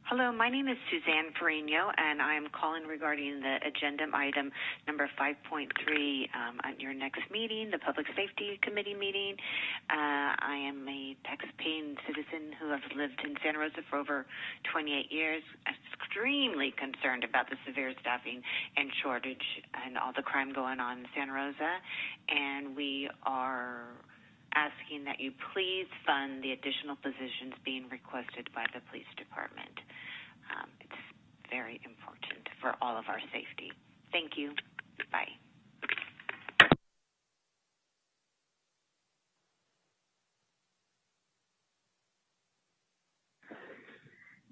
Hello, my name is Suzanne Ferrigno, and I'm calling regarding the agenda item number 5.3 um, at your next meeting, the Public Safety Committee meeting. Uh, I am a tax-paying citizen who has lived in Santa Rosa for over 28 years, extremely concerned about the severe staffing and shortage and all the crime going on in Santa Rosa, and we are asking that you please fund the additional positions being requested by the police department. Um, it's very important for all of our safety. Thank you. Bye.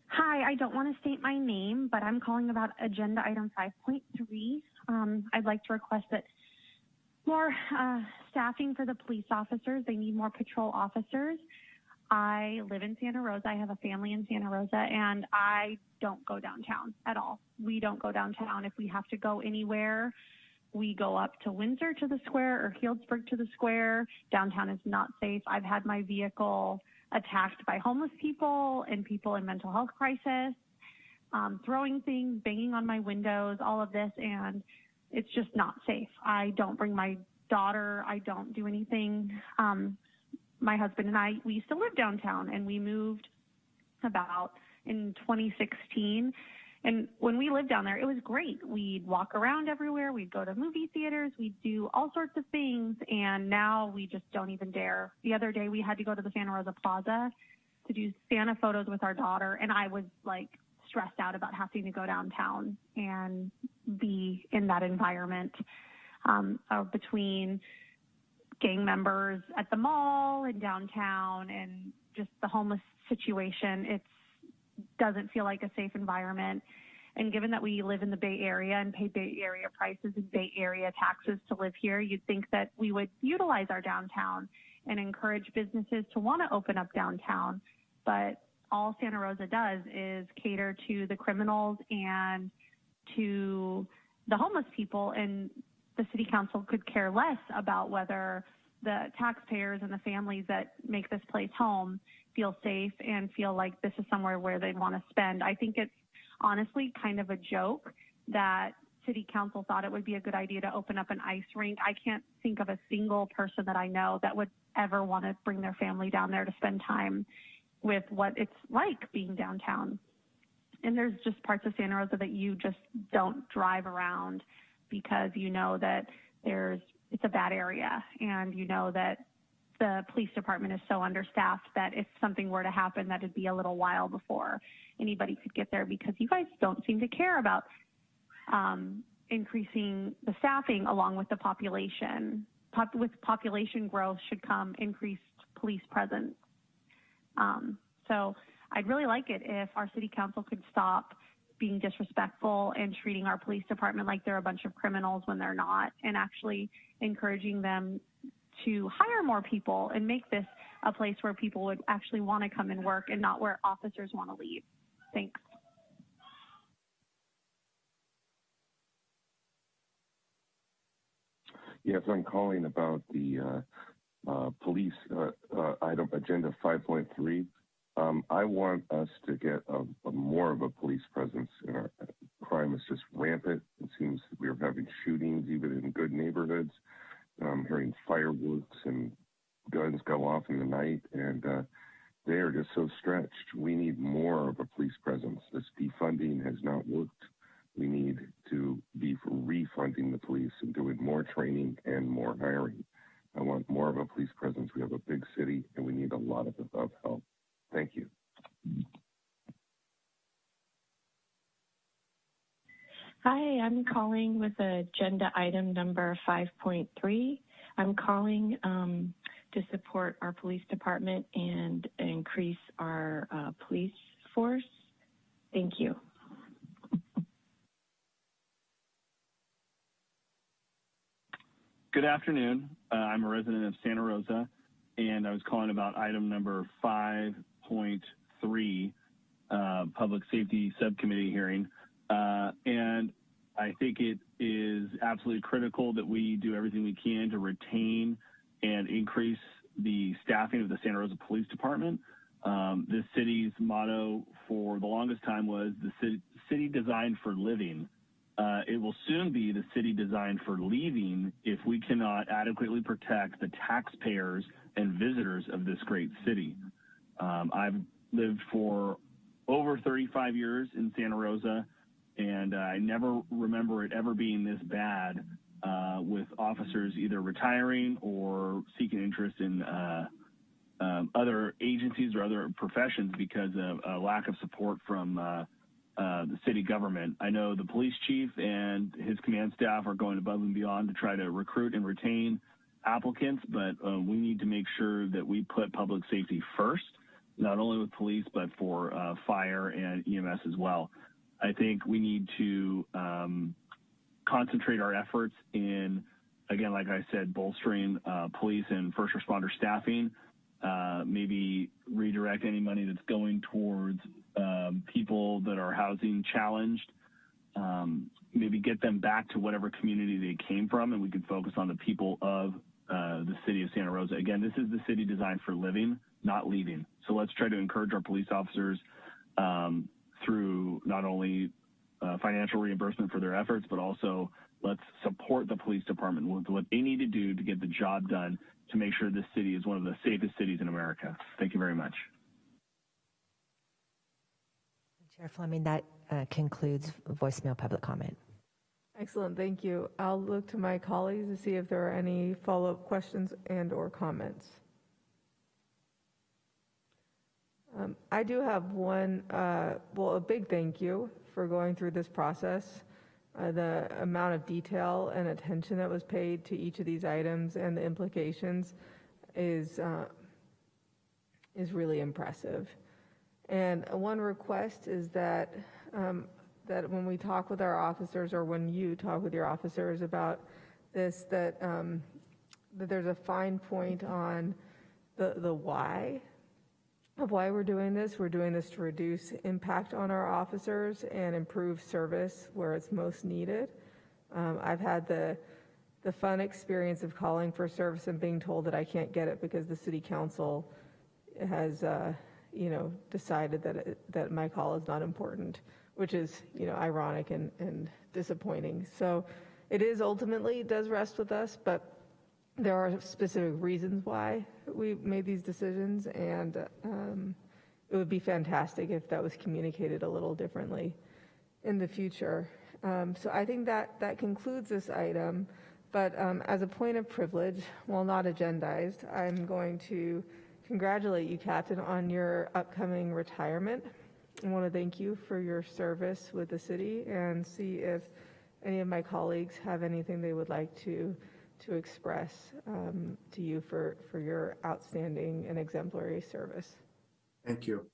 Hi, I don't want to state my name, but I'm calling about agenda item 5.3. Um, I'd like to request that more uh, staffing for the police officers. They need more patrol officers. I live in Santa Rosa. I have a family in Santa Rosa, and I don't go downtown at all. We don't go downtown. If we have to go anywhere, we go up to Windsor to the square or Healdsburg to the square. Downtown is not safe. I've had my vehicle attacked by homeless people and people in mental health crisis, um, throwing things, banging on my windows, all of this, and it's just not safe. I don't bring my daughter. I don't do anything. Um, my husband and I, we used to live downtown and we moved about in 2016. And when we lived down there, it was great. We'd walk around everywhere. We'd go to movie theaters. We'd do all sorts of things. And now we just don't even dare. The other day we had to go to the Santa Rosa Plaza to do Santa photos with our daughter. And I was like stressed out about having to go downtown and be in that environment um, uh, between gang members at the mall and downtown and just the homeless situation. It doesn't feel like a safe environment. And given that we live in the Bay Area and pay Bay Area prices and Bay Area taxes to live here, you'd think that we would utilize our downtown and encourage businesses to want to open up downtown. But all Santa Rosa does is cater to the criminals and to the homeless people. And the city council could care less about whether the taxpayers and the families that make this place home feel safe and feel like this is somewhere where they want to spend. I think it's honestly kind of a joke that city council thought it would be a good idea to open up an ice rink. I can't think of a single person that I know that would ever want to bring their family down there to spend time with what it's like being downtown. And there's just parts of Santa Rosa that you just don't drive around because you know that there's it's a bad area and you know that the police department is so understaffed that if something were to happen that it'd be a little while before anybody could get there because you guys don't seem to care about um, increasing the staffing along with the population. Pop- with population growth should come increased police presence. Um, so I'd really like it if our city council could stop being disrespectful and treating our police department like they're a bunch of criminals when they're not, and actually encouraging them to hire more people and make this a place where people would actually want to come and work and not where officers want to leave. Thanks. Yes, I'm calling about the uh, uh, police uh, uh item agenda 5.3. Um, I want us to get a, a more of a police presence in our crime is just rampant. It seems we're having shootings even in good neighborhoods. I'm hearing fireworks and guns go off in the night, and uh, they are just so stretched. We need more of a police presence. This defunding has not worked. We need to be refunding the police and doing more training and more hiring. I want more of a police presence. We have a big city, and we need a lot of, of help. Thank you. Hi, I'm calling with agenda item number 5.3. I'm calling um, to support our police department and increase our uh, police force. Thank you. Good afternoon. Uh, I'm a resident of Santa Rosa, and I was calling about item number 5.3, uh, Public Safety Subcommittee hearing. Uh, and I think it is absolutely critical that we do everything we can to retain and increase the staffing of the Santa Rosa Police Department. Um, this city's motto for the longest time was the city, city designed for living. Uh, it will soon be the city designed for leaving if we cannot adequately protect the taxpayers and visitors of this great city. Um, I've lived for over 35 years in Santa Rosa and uh, I never remember it ever being this bad uh, with officers either retiring or seeking interest in uh, um, other agencies or other professions because of a lack of support from uh, uh, the city government. I know the police chief and his command staff are going above and beyond to try to recruit and retain applicants, but uh, we need to make sure that we put public safety first, not only with police, but for fire and EMS as well. I think we need to um, concentrate our efforts in, again, like I said, bolstering uh, police and first responder staffing. Uh, maybe redirect any money that's going towards um, people that are housing challenged. Um, maybe get them back to whatever community they came from, and we could focus on the people of uh, the city of Santa Rosa. Again, this is the city designed for living, not leaving. So let's try to encourage our police officers um, through not only uh, financial reimbursement for their efforts, but also let's support the police department with what they need to do to get the job done to make sure this city is one of the safest cities in America. Thank you very much. Chair Fleming, that uh, concludes voicemail public comment. Excellent, thank you. I'll look to my colleagues to see if there are any follow-up questions and/or comments. Um, I do have one, uh, well, a big thank you for going through this process. Uh, The amount of detail and attention that was paid to each of these items and the implications is, uh, is really impressive. And one request is that, um, that when we talk with our officers, or when you talk with your officers about this, that, um, that there's a fine point on the, the why of why we're doing this. We're doing this to reduce impact on our officers and improve service where it's most needed. Um, I've had the, the fun experience of calling for service and being told that I can't get it because the city council has, uh, you know, decided that, it, that my call is not important, which is, you know, ironic and, and disappointing. So it is ultimately, it does rest with us, but there are specific reasons why we made these decisions, and um, it would be fantastic if that was communicated a little differently in the future. Um, so I think that that concludes this item. But um, as a point of privilege, while not agendized, I'm going to congratulate you, Captain, on your upcoming retirement. I want to thank you for your service with the city and see if any of my colleagues have anything they would like to to express um, to you for, for your outstanding and exemplary service. Thank you.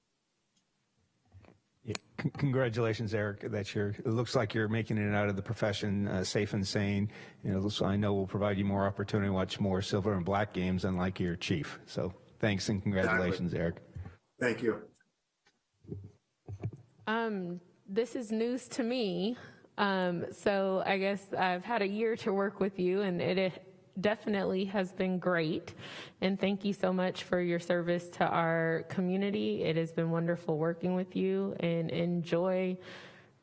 Yeah, c- congratulations, Eric. That you're. It looks like you're making it out of the profession uh, safe and sane. You know, so I know will provide you more opportunity to watch more silver and black games, unlike your chief. So thanks and congratulations, Exactly. Eric. Thank you. Um, this is news to me. Um, so I guess I've had a year to work with you, and it, it definitely has been great. And thank you so much for your service to our community. It has been wonderful working with you, and enjoy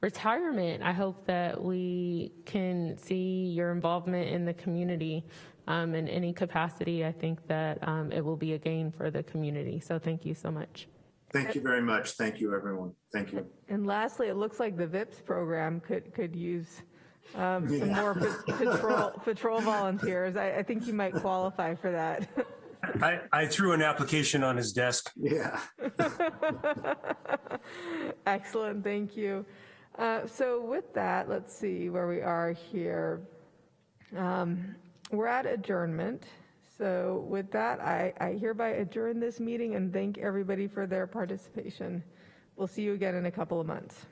retirement. I hope that we can see your involvement in the community um, in any capacity. I think that um, it will be a gain for the community. So thank you so much. Thank you very much. Thank you, everyone. Thank you. And lastly, it looks like the VIPS program could, could use um, some Yeah. more patrol, patrol volunteers. I, I think you might qualify for that. I, I threw an application on his desk. Yeah. Excellent, thank you. Uh, So with that, let's see where we are here. Um, We're at adjournment. So with that, I I hereby adjourn this meeting and thank everybody for their participation. We'll see you again in a couple of months.